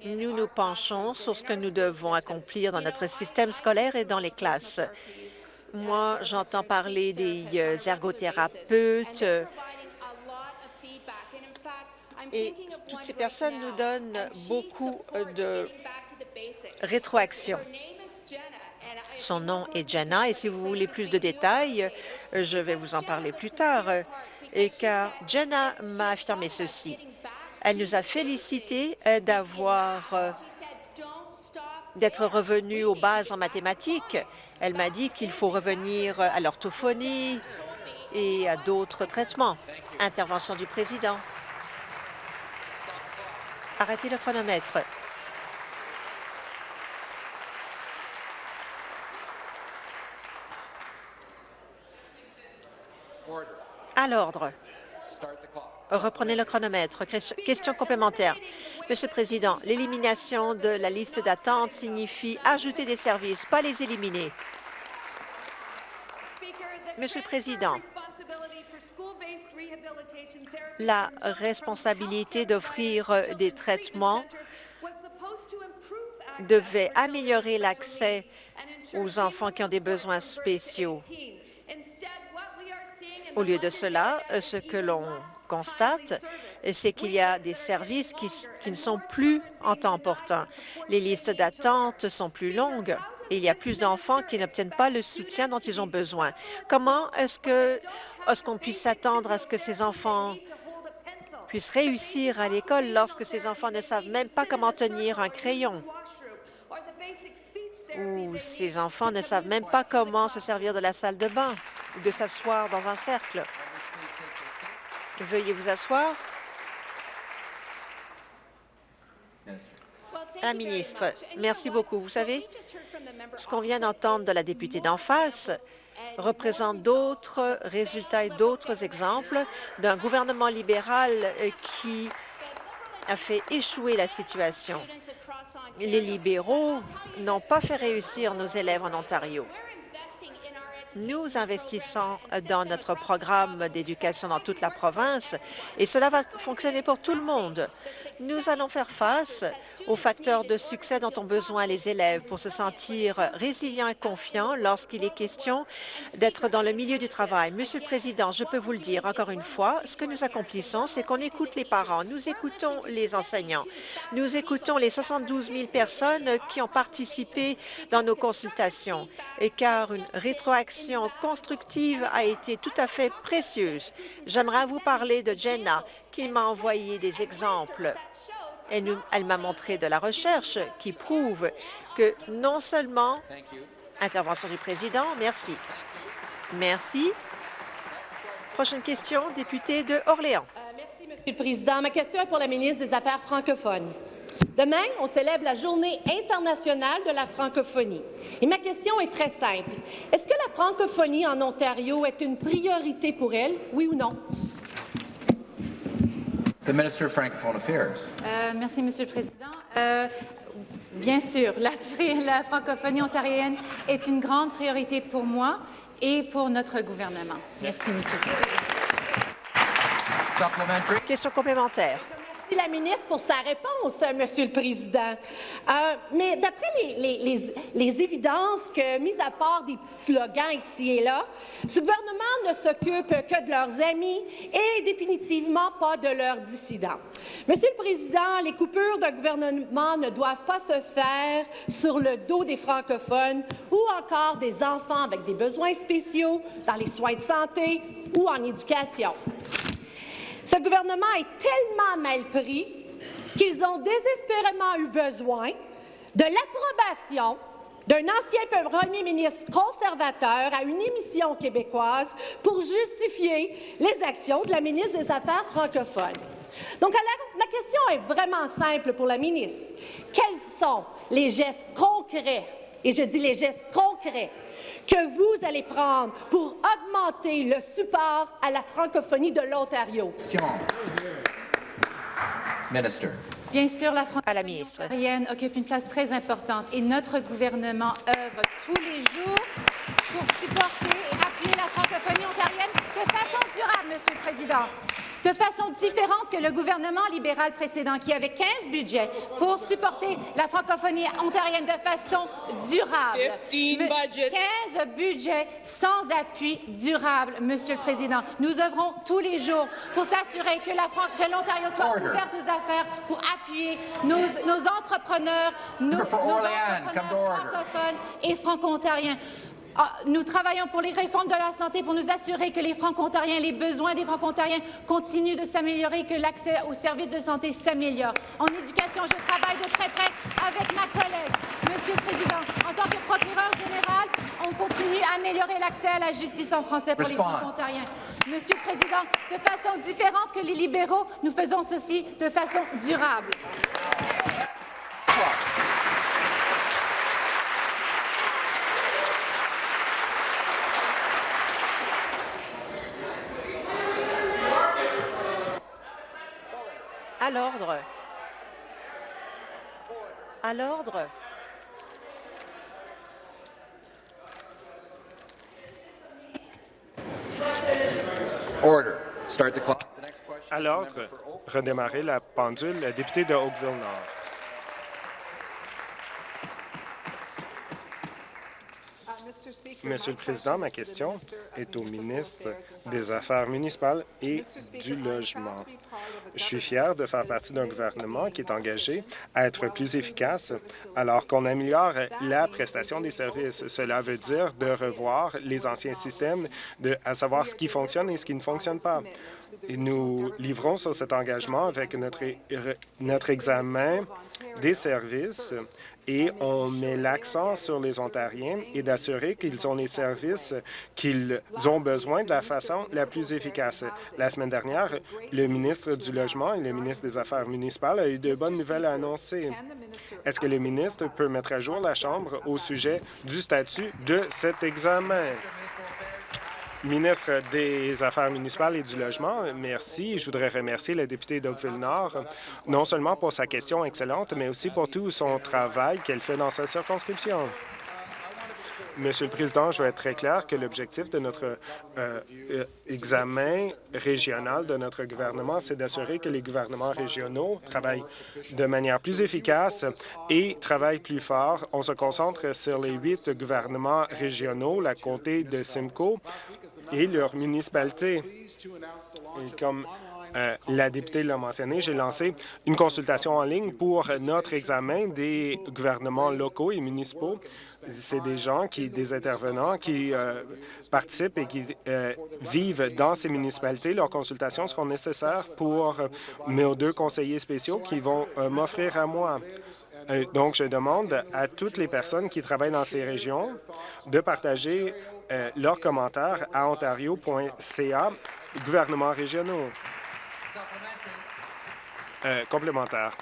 [SPEAKER 3] Nous nous penchons sur ce que nous devons accomplir dans notre système scolaire et dans les classes. Moi, j'entends parler des euh, ergothérapeutes et toutes ces personnes nous donnent beaucoup euh, de rétroaction. Son nom est Jenna et si vous voulez plus de détails, je vais vous en parler plus tard. Et car Jenna m'a affirmé ceci. Elle nous a félicité euh, d'avoir d'être revenue aux bases en mathématiques. Elle m'a dit qu'il faut revenir à l'orthophonie et à d'autres traitements. Intervention du président. Arrêtez le chronomètre. À l'ordre. Reprenez le chronomètre. Question complémentaire. Monsieur le Président, l'élimination de la liste d'attente signifie ajouter des services, pas les éliminer. Monsieur le Président, la responsabilité d'offrir des traitements devait améliorer l'accès aux enfants qui ont des besoins spéciaux. Au lieu de cela, ce que l'on constate, c'est qu'il y a des services qui, ne sont plus en temps portant. Les listes d'attente sont plus longues et il y a plus d'enfants qui n'obtiennent pas le soutien dont ils ont besoin. Comment est-ce que qu'on puisse s'attendre à ce que ces enfants puissent réussir à l'école lorsque ces enfants ne savent même pas comment tenir un crayon? Ou ces enfants ne savent même pas comment se servir de la salle de bain? De s'asseoir dans un cercle. Veuillez vous asseoir. La ministre, merci beaucoup. Vous savez, ce qu'on vient d'entendre de la députée d'en face représente d'autres résultats et d'autres exemples d'un gouvernement libéral qui a fait échouer la situation. Les libéraux n'ont pas fait réussir nos élèves en Ontario. Nous investissons dans notre programme d'éducation dans toute la province et cela va fonctionner pour tout le monde. Nous allons faire face aux facteurs de succès dont ont besoin les élèves pour se sentir résilients et confiants lorsqu'il est question d'être dans le milieu du travail. Monsieur le Président, je peux vous le dire encore une fois, ce que nous accomplissons, c'est qu'on écoute les parents, nous écoutons les enseignants, nous écoutons les 72 000 personnes qui ont participé dans nos consultations, et car une rétroaction constructive a été tout à fait précieuse. J'aimerais vous parler de Jenna, qui m'a envoyé des exemples. Elle, m'a montré de la recherche qui prouve que non seulement... Intervention du président, merci. Merci. Prochaine question, député de Orléans.
[SPEAKER 4] Euh, merci, Monsieur le Président. Ma question est pour la ministre des Affaires francophones. Demain, on célèbre la Journée internationale de la francophonie. Et ma question est très simple. Est-ce que la francophonie en Ontario est une priorité pour elle, oui ou non?
[SPEAKER 5] The Minister of Francophone Affairs.
[SPEAKER 6] Euh, merci, Monsieur le Président. Euh, bien sûr, la, la francophonie ontarienne est une grande priorité pour moi et pour notre gouvernement. Merci, Monsieur le Président.
[SPEAKER 3] Question complémentaire.
[SPEAKER 4] Merci la ministre pour sa réponse, Monsieur le Président. Euh, mais d'après les, évidences que, mis à part des petits slogans ici et là, ce gouvernement ne s'occupe que de leurs amis et définitivement pas de leurs dissidents. Monsieur le Président, les coupures de gouvernement ne doivent pas se faire sur le dos des francophones ou encore des enfants avec des besoins spéciaux dans les soins de santé ou en éducation. Ce gouvernement est tellement mal pris qu'ils ont désespérément eu besoin de l'approbation d'un ancien premier ministre conservateur à une émission québécoise pour justifier les actions de la ministre des Affaires francophones. Donc, alors, ma question est vraiment simple pour la ministre. Quels sont les gestes concrets, et je dis les gestes concrets, que vous allez prendre pour augmenter le support à la francophonie de l'Ontario?
[SPEAKER 5] Minister.
[SPEAKER 6] Bien sûr, la francophonie ontarienne occupe une place très importante et notre gouvernement œuvre tous les jours pour supporter et appuyer la francophonie ontarienne de façon durable, Monsieur le Président de façon différente que le gouvernement libéral précédent, qui avait 15 budgets pour supporter la francophonie ontarienne de façon durable. 15 budgets sans appui durable, Monsieur le Président. Nous œuvrons tous les jours pour s'assurer que l'Ontario soit ouverte aux affaires, pour appuyer nos, nos entrepreneurs, nos, nos entrepreneurs francophones et franco-ontariens. Ah, nous travaillons pour les réformes de la santé pour nous assurer que les franco-ontariens, les besoins des franco-ontariens continuent de s'améliorer, que l'accès aux services de santé s'améliore. En éducation, je travaille de très près avec ma collègue. Monsieur le Président, en tant que procureur général, on continue à améliorer l'accès à la justice en français pour les franco-ontariens. Monsieur le Président, de façon différente que les libéraux, nous faisons ceci de façon durable.
[SPEAKER 3] À l'ordre. À l'ordre.
[SPEAKER 7] À l'ordre, redémarrer la pendule, député de Oakville-Nord. Monsieur le Président, ma question est au ministre des Affaires municipales et du Logement. Je suis fier de faire partie d'un gouvernement qui est engagé à être plus efficace alors qu'on améliore la prestation des services. Cela veut dire de revoir les anciens systèmes, à savoir ce qui fonctionne et ce qui ne fonctionne pas. Nous livrons sur cet engagement avec notre examen des services et on met l'accent sur les Ontariens et d'assurer qu'ils ont les services qu'ils ont besoin de la façon la plus efficace. La semaine dernière, le ministre du Logement et le ministre des Affaires municipales a eu de bonnes nouvelles à annoncer. Est-ce que le ministre peut mettre à jour la Chambre au sujet du statut de cet examen? Ministre des Affaires municipales et du Logement, merci. Je voudrais remercier la députée d'Oakville-Nord, non seulement pour sa question excellente, mais aussi pour tout son travail qu'elle fait dans sa circonscription. Monsieur le Président, je vais être très clair que l'objectif de notre euh, euh, examen régional de notre gouvernement, c'est d'assurer que les gouvernements régionaux travaillent de manière plus efficace et travaillent plus fort. On se concentre sur les huit gouvernements régionaux, la comté de Simcoe et. Et comme euh, la députée l'a mentionné, j'ai lancé une consultation en ligne pour notre examen des gouvernements locaux et municipaux. C'est des gens, qui, des intervenants qui euh, participent et qui euh, vivent dans ces municipalités. Leurs consultations seront nécessaires pour mes deux conseillers spéciaux qui vont m'offrir à moi. donc, je demande à toutes les personnes qui travaillent dans ces régions de partager leurs commentaires à ontario.ca, gouvernements régionaux. Euh, complémentaire.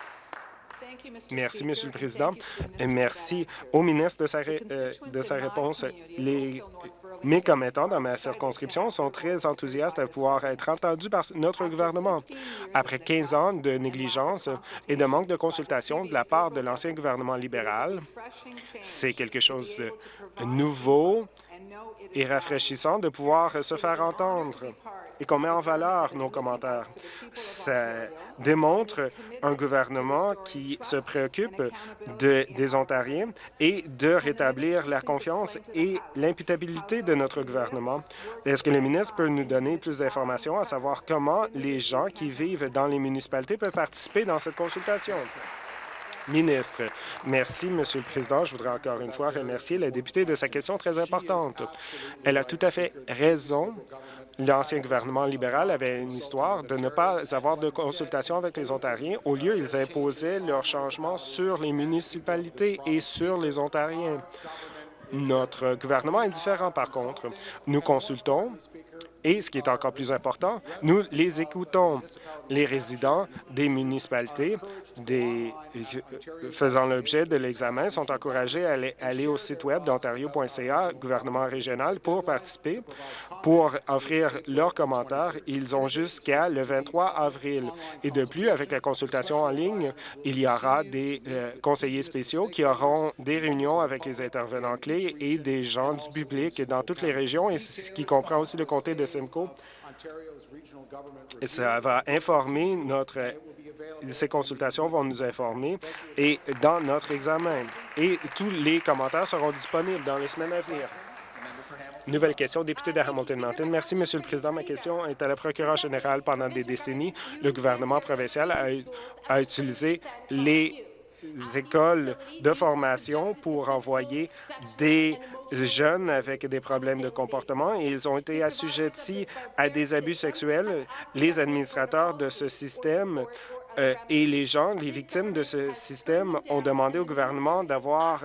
[SPEAKER 7] Merci, Monsieur le Président. Merci au ministre de sa, euh, de sa réponse. Les, mes commettants dans ma circonscription sont très enthousiastes à pouvoir être entendus par notre gouvernement. Après 15 ans de négligence et de manque de consultation de la part de l'ancien gouvernement libéral, c'est quelque chose de nouveau et rafraîchissant de pouvoir se faire entendre et qu'on met en valeur nos commentaires. Ça démontre un gouvernement qui se préoccupe de, des Ontariens et de rétablir la confiance et l'imputabilité de notre gouvernement. Est-ce que le ministre peut nous donner plus d'informations à savoir comment les gens qui vivent dans les municipalités peuvent participer dans cette consultation? Ministre, merci, Monsieur le Président. Je voudrais encore une fois remercier la députée de sa question très importante. Elle a tout à fait raison L'ancien gouvernement libéral avait une histoire de ne pas avoir de consultation avec les Ontariens. Au lieu, ils imposaient leurs changements sur les municipalités et sur les Ontariens. Notre gouvernement est différent, par contre. Nous consultons et, ce qui est encore plus important, nous les écoutons. Les résidents des municipalités des, faisant l'objet de l'examen sont encouragés à aller, au site web d'ontario.ca, gouvernement régional, pour participer, pour offrir leurs commentaires. Ils ont jusqu'à le 23 avril. Et de plus, avec la consultation en ligne, il y aura des euh, conseillers spéciaux qui auront des réunions avec les intervenants clés et des gens du public dans toutes les régions, et ce qui comprend aussi le comté de Simcoe. Et ça va informer notre... Ces consultations vont nous informer et dans notre examen. Et tous les commentaires seront disponibles dans les semaines à venir. Nouvelle question, député de Hamilton-Mountain. Merci, Monsieur le Président. Ma question est à la procureure générale. Pendant des décennies, le gouvernement provincial a utilisé les écoles de formation pour envoyer des jeunes avec des problèmes de comportement et ils ont été assujettis à des abus sexuels. Les administrateurs de ce système euh, et les gens, les victimes de ce système, ont demandé au gouvernement d'avoir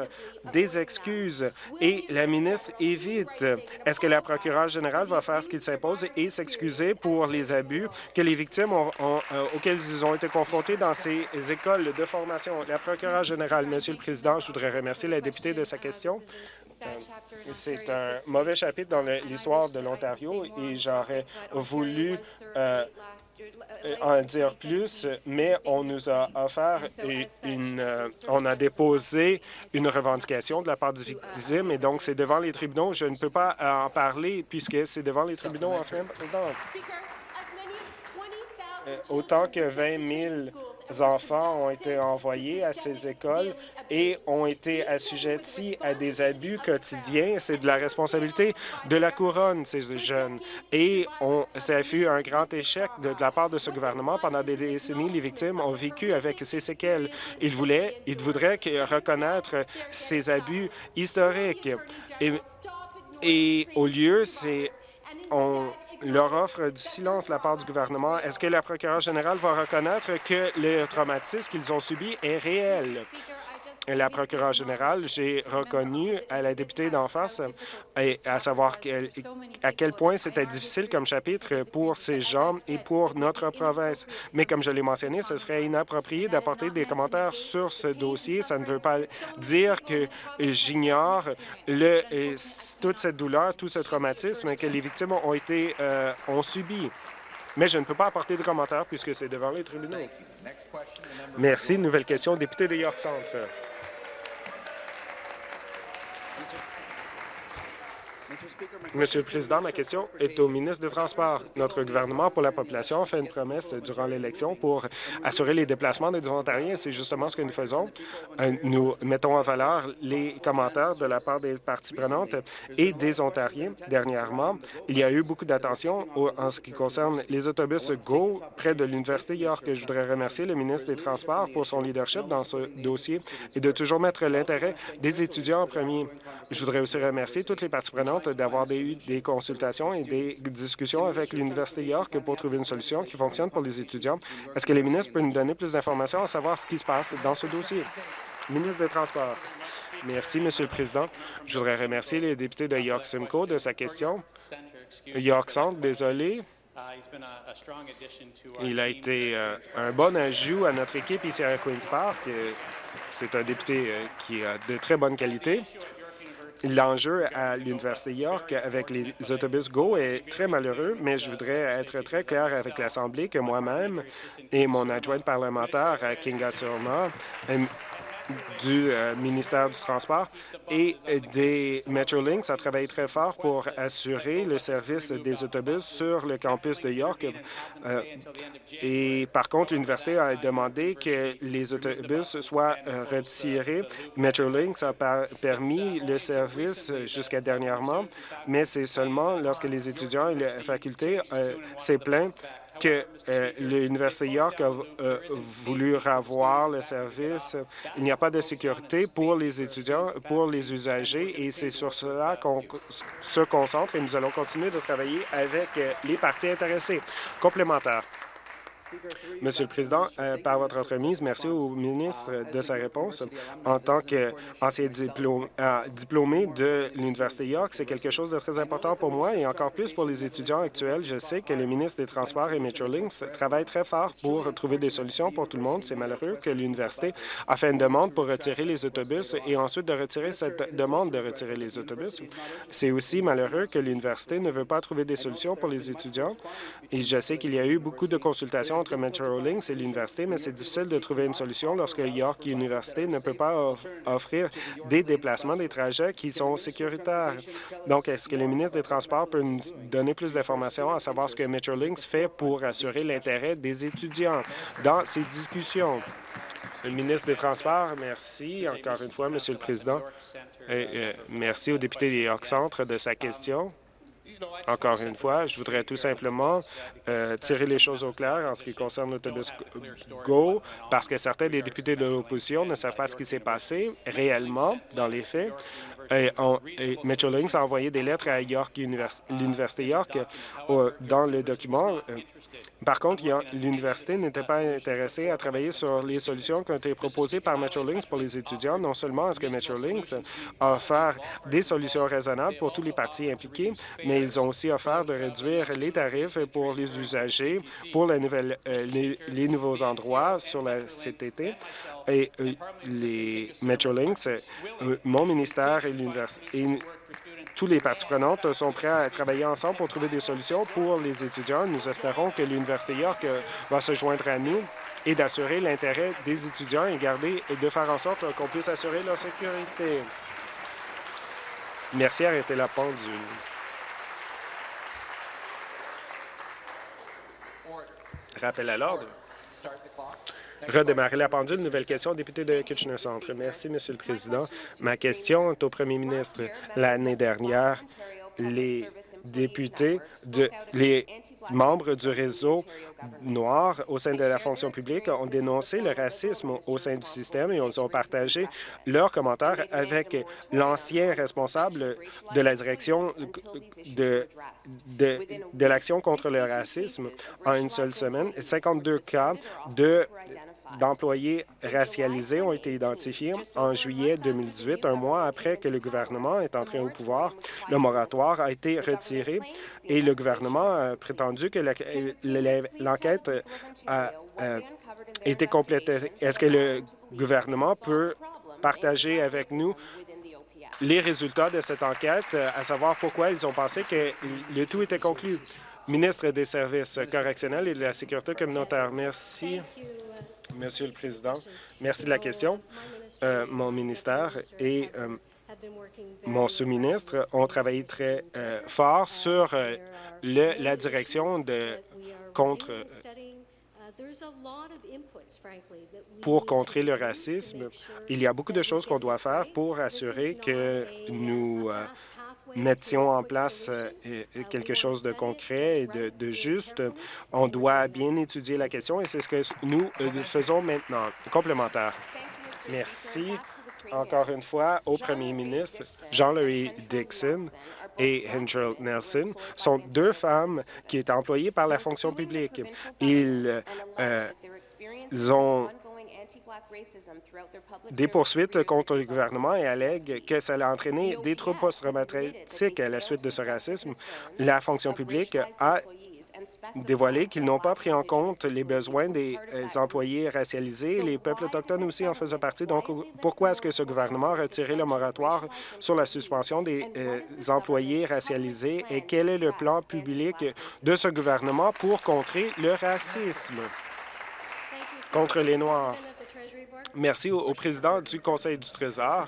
[SPEAKER 7] des excuses et la ministre évite. Est-ce que la procureure générale va faire ce qu'il s'impose et s'excuser pour les abus que les victimes ont, euh, auxquels ils ont été confrontés dans ces écoles de formation? La procureure générale, Monsieur le Président, je voudrais remercier la députée de sa question. C'est un mauvais chapitre dans l'histoire de l'Ontario et j'aurais voulu euh, en dire plus, mais on nous a offert une, euh, on a déposé une revendication de la part du victime et donc c'est devant les tribunaux. Je ne peux pas en parler puisque c'est devant les tribunaux en ce moment. Euh, autant que 20 000 enfants ont été envoyés à ces écoles et ont été assujettis à des abus quotidiens. C'est de la responsabilité de la couronne, ces jeunes. Et on, ça fut un grand échec de, la part de ce gouvernement. Pendant des décennies, les victimes ont vécu avec ces séquelles. Ils voulaient, ils voudraient reconnaître ces abus historiques. Et, et au lieu, c'est on leur offre du silence de la part du gouvernement. Est-ce que la procureure générale va reconnaître que le traumatisme qu'ils ont subi est réel? La procureure générale, j'ai reconnu à la députée d'en face, à savoir à quel point c'était difficile comme chapitre pour ces gens et pour notre province. Mais comme je l'ai mentionné, ce serait inapproprié d'apporter des commentaires sur ce dossier. Ça ne veut pas dire que j'ignore toute cette douleur, tout ce traumatisme que les victimes euh, ont subi. Mais je ne peux pas apporter de commentaires puisque c'est devant les tribunaux. Merci. Nouvelle question, député de York Centre. Monsieur le Président, ma question est au ministre des Transports. Notre gouvernement pour la population a fait une promesse durant l'élection pour assurer les déplacements des Ontariens. C'est justement ce que nous faisons. Euh, nous mettons en valeur les commentaires de la part des parties prenantes et des Ontariens. Dernièrement, il y a eu beaucoup d'attention en ce qui concerne les autobus GO près de l'Université York. Je voudrais remercier le ministre des Transports pour son leadership dans ce dossier et de toujours mettre l'intérêt des étudiants en premier. Je voudrais aussi remercier toutes les parties prenantes d'avoir eu des consultations et des discussions avec l'Université York pour trouver une solution qui fonctionne pour les étudiants. Est-ce que les ministres peuvent nous donner plus d'informations à savoir ce qui se passe dans ce dossier? Ministre des Transports. Merci, Monsieur le Président. Je voudrais remercier les députés de York Simcoe de sa question. York Centre, désolé. Il a été euh, un bon ajout à notre équipe ici à Queen's Park. C'est un député euh, qui a de très bonne qualité. L'enjeu à l'Université York avec les autobus GO est très malheureux, mais je voudrais être très clair avec l'Assemblée que moi-même et mon adjointe parlementaire, Kinga Surma, du euh, ministère du Transport et des Metrolinx a travaillé très fort pour assurer le service des autobus sur le campus de York. Euh, et par contre, l'université a demandé que les autobus soient euh, retirés. Metrolinx a permis le service jusqu'à dernièrement, mais c'est seulement lorsque les étudiants et la faculté s'est plaint que euh, l'Université York a euh, voulu avoir le service. Il n'y a pas de sécurité pour les étudiants, pour les usagers, et c'est sur cela qu'on se concentre et nous allons continuer de travailler avec euh, les parties intéressées. Complémentaire. Monsieur le Président, euh, par votre entremise, merci au ministre de sa réponse. En tant qu'ancien euh, diplômé de l'Université York, c'est quelque chose de très important pour moi et encore plus pour les étudiants actuels. Je sais que les ministres des Transports et Metrolinx travaillent très fort pour trouver des solutions pour tout le monde. C'est malheureux que l'université a fait une demande pour retirer les autobus et ensuite de retirer cette demande de retirer les autobus. C'est aussi malheureux que l'université ne veut pas trouver des solutions pour les étudiants. Et je sais qu'il y a eu beaucoup de consultations entre Metrolinx et l'université, mais c'est difficile de trouver une solution lorsque York Université ne peut pas offrir des déplacements, des trajets qui sont sécuritaires. Donc, est-ce que le ministre des Transports peut nous donner plus d'informations à savoir ce que Metrolinx fait pour assurer l'intérêt des étudiants dans ces discussions? Le ministre des Transports, merci encore une fois, Monsieur le Président. Et, euh, merci au député des York Centre de sa question. Encore une fois, je voudrais tout simplement euh, tirer les choses au clair en ce qui concerne l'autobus GO, parce que certains des députés de l'opposition ne savent pas ce qui s'est passé réellement dans les faits. Et, Metrolinx a envoyé des lettres à York, l'Université York, euh, dans le document. Euh, par contre, l'université n'était pas intéressée à travailler sur les solutions qui ont été proposées par Metrolinx pour les étudiants. Non seulement est-ce que Metrolinx a offert des solutions raisonnables pour tous les partis impliqués, mais ils ont aussi offert de réduire les tarifs pour les usagers, pour euh, les, nouveaux endroits sur la CTT. Et euh, les Metrolinx, euh, mon ministère et l'université tous les parties prenantes sont prêts à travailler ensemble pour trouver des solutions pour les étudiants. Nous espérons que l'Université York euh, va se joindre à nous et d'assurer l'intérêt des étudiants et garder et de faire en sorte qu'on puisse assurer leur sécurité. Merci, arrêtez la pendule. Rappel à l'ordre. Redémarrer la pendule. Nouvelle question, député de Kitchener Centre. Merci, Monsieur le Président. Ma question est au premier ministre. L'année dernière, les députés, de, les membres du réseau noir au sein de la fonction publique ont dénoncé le racisme au sein du système et ont partagé leurs commentaires avec l'ancien responsable de la direction de l'action contre le racisme en une seule semaine. 52 cas de d'employés racialisés ont été identifiés en juillet 2018, un mois après que le gouvernement est entré au pouvoir. Le moratoire a été retiré et le gouvernement a prétendu que l'enquête a été complétée. Est-ce que le gouvernement peut partager avec nous les résultats de cette enquête, à savoir pourquoi ils ont pensé que le tout était conclu. Ministre des Services correctionnels et de la Sécurité communautaire, merci. Monsieur le Président, merci de la question. Euh, mon ministère et euh, mon sous-ministre ont travaillé très euh, fort sur le, la direction de contre pour contrer le racisme. Il y a beaucoup de choses qu'on doit faire pour assurer que nous mettions en place euh, quelque chose de concret et de, juste. On doit bien étudier la question et c'est ce que nous euh, faisons maintenant. Complémentaire. Merci encore une fois au premier ministre Jean-Louis Dixon et Hendrell Nelson sont deux femmes qui étaient employées par la fonction publique. Ils, euh, ont des poursuites contre le gouvernement et allèguent que ça a entraîné des troubles post-traumatiques à la suite de ce racisme. La fonction publique a dévoilé qu'ils n'ont pas pris en compte les besoins des euh, employés racialisés. Les peuples autochtones aussi en faisaient partie. Donc, pourquoi est-ce que ce gouvernement a retiré le moratoire sur la suspension des euh, employés racialisés? Et quel est le plan public de ce gouvernement pour contrer le racisme? Contre les Noirs? Merci au, au président du Conseil du Trésor.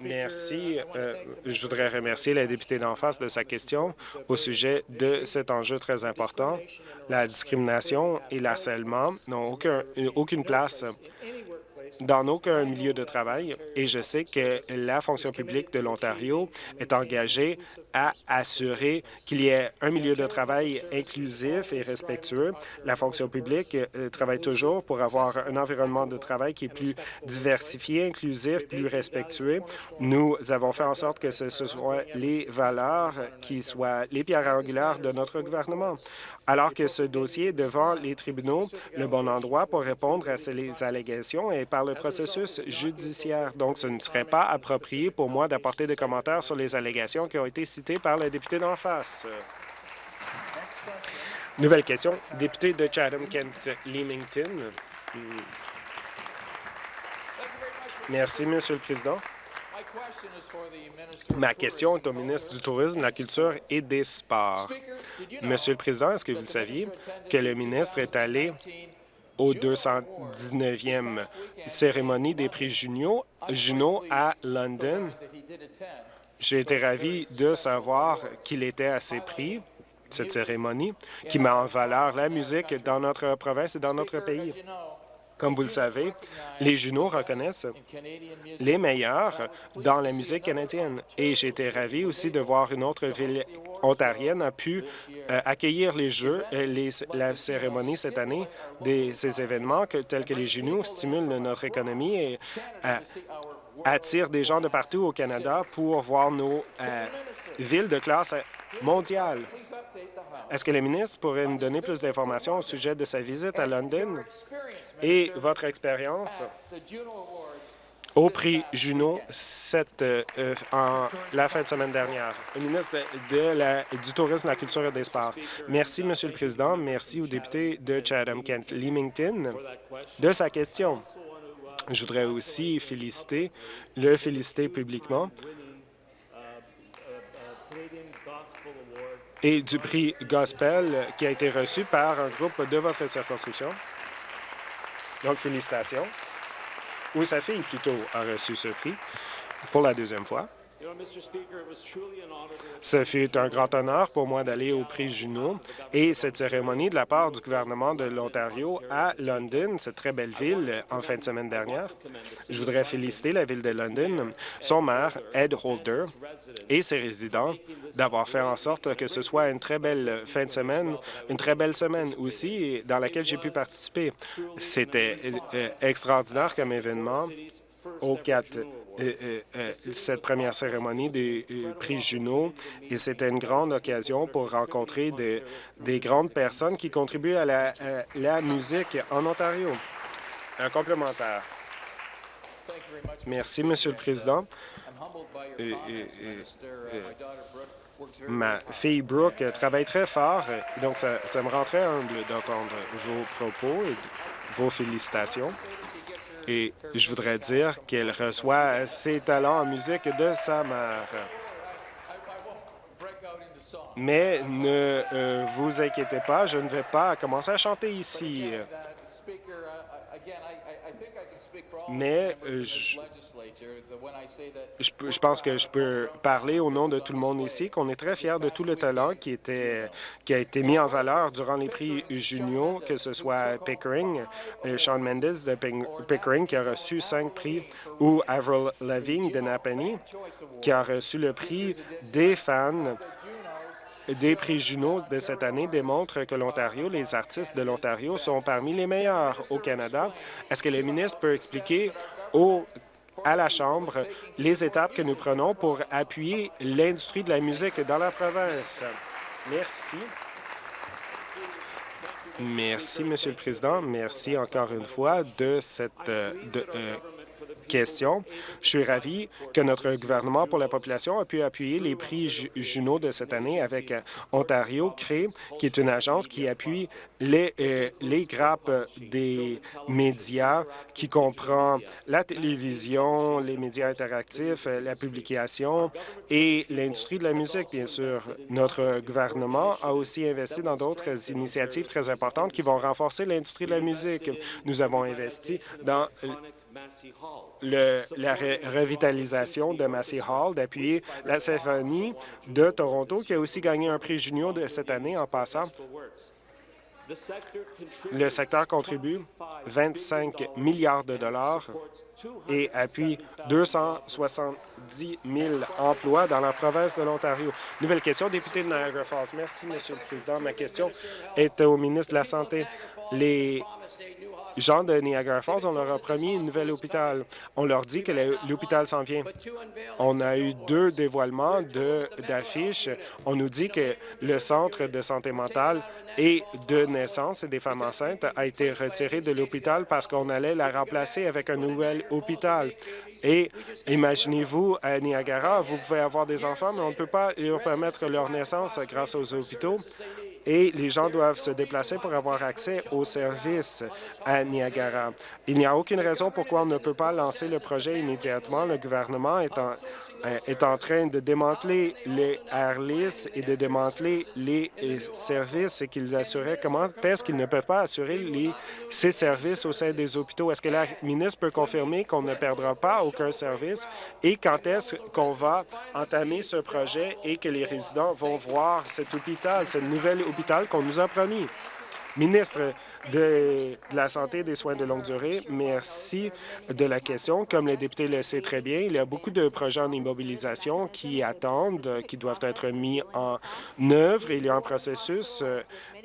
[SPEAKER 7] Merci. Euh, je voudrais remercier la députée d'en face de sa question au sujet de cet enjeu très important. La discrimination et l'harcèlement n'ont aucun, aucune place dans aucun milieu de travail et je sais que la fonction publique de l'Ontario est engagée à assurer qu'il y ait un milieu de travail inclusif et respectueux. La fonction publique euh, travaille toujours pour avoir un environnement de travail qui est plus diversifié, inclusif, plus respectueux. Nous avons fait en sorte que ce, soient les valeurs qui soient les pierres angulaires de notre gouvernement. Alors que ce dossier est devant les tribunaux, le bon endroit pour répondre à ces allégations est par le processus judiciaire. Donc, ce ne serait pas approprié pour moi d'apporter des commentaires sur les allégations qui ont été citées par le député d'en face. Nouvelle question. Député de Chatham-Kent-Leamington. Merci, Monsieur le Président. Ma question est au ministre du Tourisme, de la Culture et des Sports. Monsieur le Président, est-ce que vous le saviez que le ministre est allé au 219e cérémonie des prix Junio, Juno à London? J'ai été ravi de savoir qu'il était à ces prix, cette cérémonie, qui met en valeur la musique dans notre province et dans notre pays. Comme vous le savez, les Junos reconnaissent les meilleurs dans la musique canadienne. Et été ravi aussi de voir une autre ville ontarienne a pu euh, accueillir les Jeux, les, la cérémonie cette année. Des, ces événements tels que les Junos stimulent notre économie et euh, attirent des gens de partout au Canada pour voir nos euh, villes de classe mondiale. Est-ce que le ministre pourrait nous donner plus d'informations au sujet de sa visite à London et votre expérience au prix Juno euh, la fin de semaine dernière? Le ministre la, du Tourisme, de la Culture et des Sports. Merci, Monsieur le Président. Merci au député de Chatham-Kent-Leamington de sa question. Je voudrais aussi féliciter, le féliciter publiquement et du prix Gospel qui a été reçu par un groupe de votre circonscription. Donc, félicitations. Ou sa fille, plutôt, a reçu ce prix pour la deuxième fois. Ce fut un grand honneur pour moi d'aller au prix Juno et cette cérémonie de la part du gouvernement de l'Ontario à London, cette très belle ville, en fin de semaine dernière. Je voudrais féliciter la ville de London, son maire, Ed Holder, et ses résidents d'avoir fait en sorte que ce soit une très belle fin de semaine, une très belle semaine aussi, dans laquelle j'ai pu participer. C'était euh, extraordinaire comme événement au 4 cette première cérémonie des prix Juno et c'était une grande occasion pour rencontrer des, des grandes personnes qui contribuent à la, musique en Ontario. Un complémentaire. Merci, Monsieur le Président. Ma fille Brooke travaille très fort, donc ça me rend très humble d'entendre vos propos et vos félicitations et je voudrais dire qu'elle reçoit ses talents en musique de sa mère. Mais ne euh, vous inquiétez pas, je ne vais pas commencer à chanter ici. Mais euh, je, pense que je peux parler au nom de tout le monde ici, qu'on est très fiers de tout le talent qui, était, qui a été mis en valeur durant les prix juniors, que ce soit Pickering, euh, Sean Mendes de Pickering, qui a reçu cinq prix, ou Avril Lavigne de Napanee, qui a reçu le prix des fans des prix Juno de cette année démontrent que l'Ontario, les artistes de l'Ontario sont parmi les meilleurs au Canada. Est-ce que le ministre peut expliquer au à la Chambre les étapes que nous prenons pour appuyer l'industrie de la musique dans la province? Merci. Merci, Monsieur le Président. Merci encore une fois de cette euh, question. Je suis ravi que notre gouvernement pour la population a pu appuyer les prix Juno de cette année avec euh, Ontario Cré, qui est une agence qui appuie les, euh, les grappes des médias, qui comprend la télévision, les médias interactifs, euh, la publication et l'industrie de la musique, bien sûr. Notre gouvernement a aussi investi dans d'autres initiatives très importantes qui vont renforcer l'industrie de la musique. Nous avons investi dans le, la revitalisation de Massey Hall, d'appuyer la symphonie de Toronto, qui a aussi gagné un prix junior de cette année en passant. Le secteur contribue 25 milliards de dollars et appuie 270 000 emplois dans la province de l'Ontario. Nouvelle question, député de Niagara Falls. Merci, Monsieur le Président. Ma question est au ministre de la Santé. Les gens de Niagara Falls, on leur a promis un nouvel hôpital. On leur dit que l'hôpital s'en vient. On a eu deux dévoilements d'affiches. On nous dit que le centre de santé mentale et de naissance des femmes enceintes a été retiré de l'hôpital parce qu'on allait la remplacer avec un nouvel hôpital. Et imaginez-vous, à Niagara, vous pouvez avoir des enfants, mais on ne peut pas leur permettre leur naissance grâce aux hôpitaux et les gens doivent se déplacer pour avoir accès aux services à Niagara. Il n'y a aucune raison pourquoi on ne peut pas lancer le projet immédiatement. Le gouvernement est en, euh, est en train de démanteler les Airlis et de démanteler les euh, services qu'ils assuraient comment est-ce qu'ils ne peuvent pas assurer ces services au sein des hôpitaux? Est-ce que la ministre peut confirmer qu'on ne perdra pas aucun service et quand est-ce qu'on va entamer ce projet et que les résidents vont voir cet hôpital, ce nouvel hôpital qu'on nous a promis. Ministre de, la Santé et des soins de longue durée, merci de la question. Comme le député le sait très bien, il y a beaucoup de projets en immobilisation qui attendent, qui doivent être mis en œuvre. Il y a un processus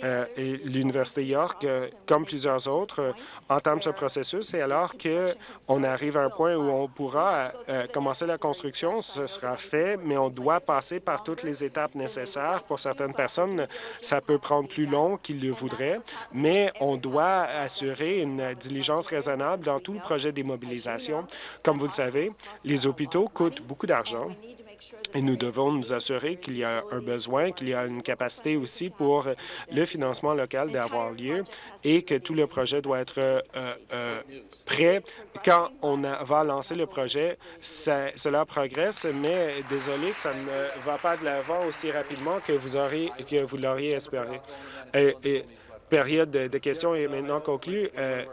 [SPEAKER 7] euh, et l'Université York, euh, comme plusieurs autres, euh, entame ce processus et alors qu'on arrive à un point où on pourra commencer la construction, ce sera fait, mais on doit passer par toutes les étapes nécessaires. Pour certaines personnes, ça peut prendre plus long qu'ils le voudraient, mais on doit assurer une diligence raisonnable dans tout le projet d'immobilisation. Comme vous le savez, les hôpitaux coûtent beaucoup d'argent et nous devons nous assurer qu'il y a un besoin, qu'il y a une capacité aussi pour le financement local d'avoir lieu et que tout le projet doit être euh, euh, prêt quand on va lancer le projet. cela progresse, mais désolé que ça ne va pas de l'avant aussi rapidement que vous l'auriez espéré. Période de, questions est maintenant conclue. Euh,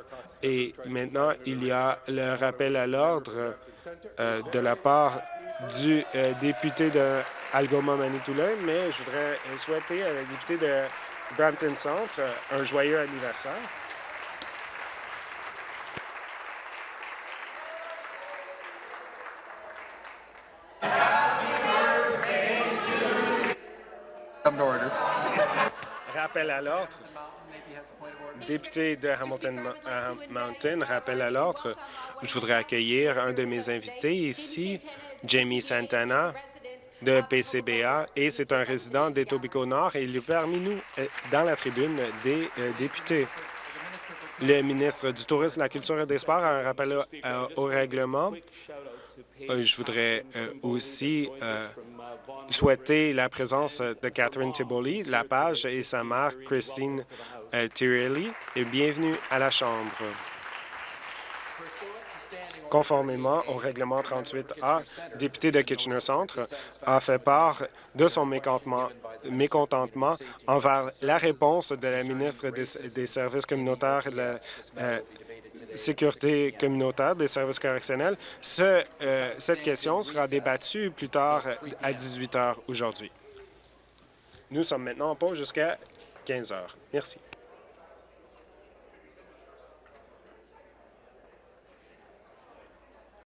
[SPEAKER 7] et maintenant, il y a le rappel à l'ordre de la part du euh, député de Algoma-Manitoulin, mais je voudrais souhaiter à la députée de Brampton Centre un joyeux anniversaire. Rappel à l'ordre. Député de Hamilton Mountain, rappel à l'ordre. Je voudrais accueillir un de mes invités ici, Jamie Santana de PCBA et c'est un résident d'Etobicoke Nord et il est parmi nous euh, dans la tribune des euh, députés. Le ministre du Tourisme, de la Culture et des Sports a un rappel euh, au règlement. Je voudrais aussi souhaiter la présence de Catherine Tiboli, la page et sa mère, Christine Tirelli, et bienvenue à la Chambre. Conformément au règlement 38A, député de Kitchener Centre a fait part de son mécontentement, envers la réponse de la ministre des, Services communautaires et de la, euh, sécurité communautaire des services correctionnels. Euh, cette question sera débattue plus tard à 18 heures aujourd'hui. Nous sommes maintenant en pause jusqu'à 15 heures. Merci.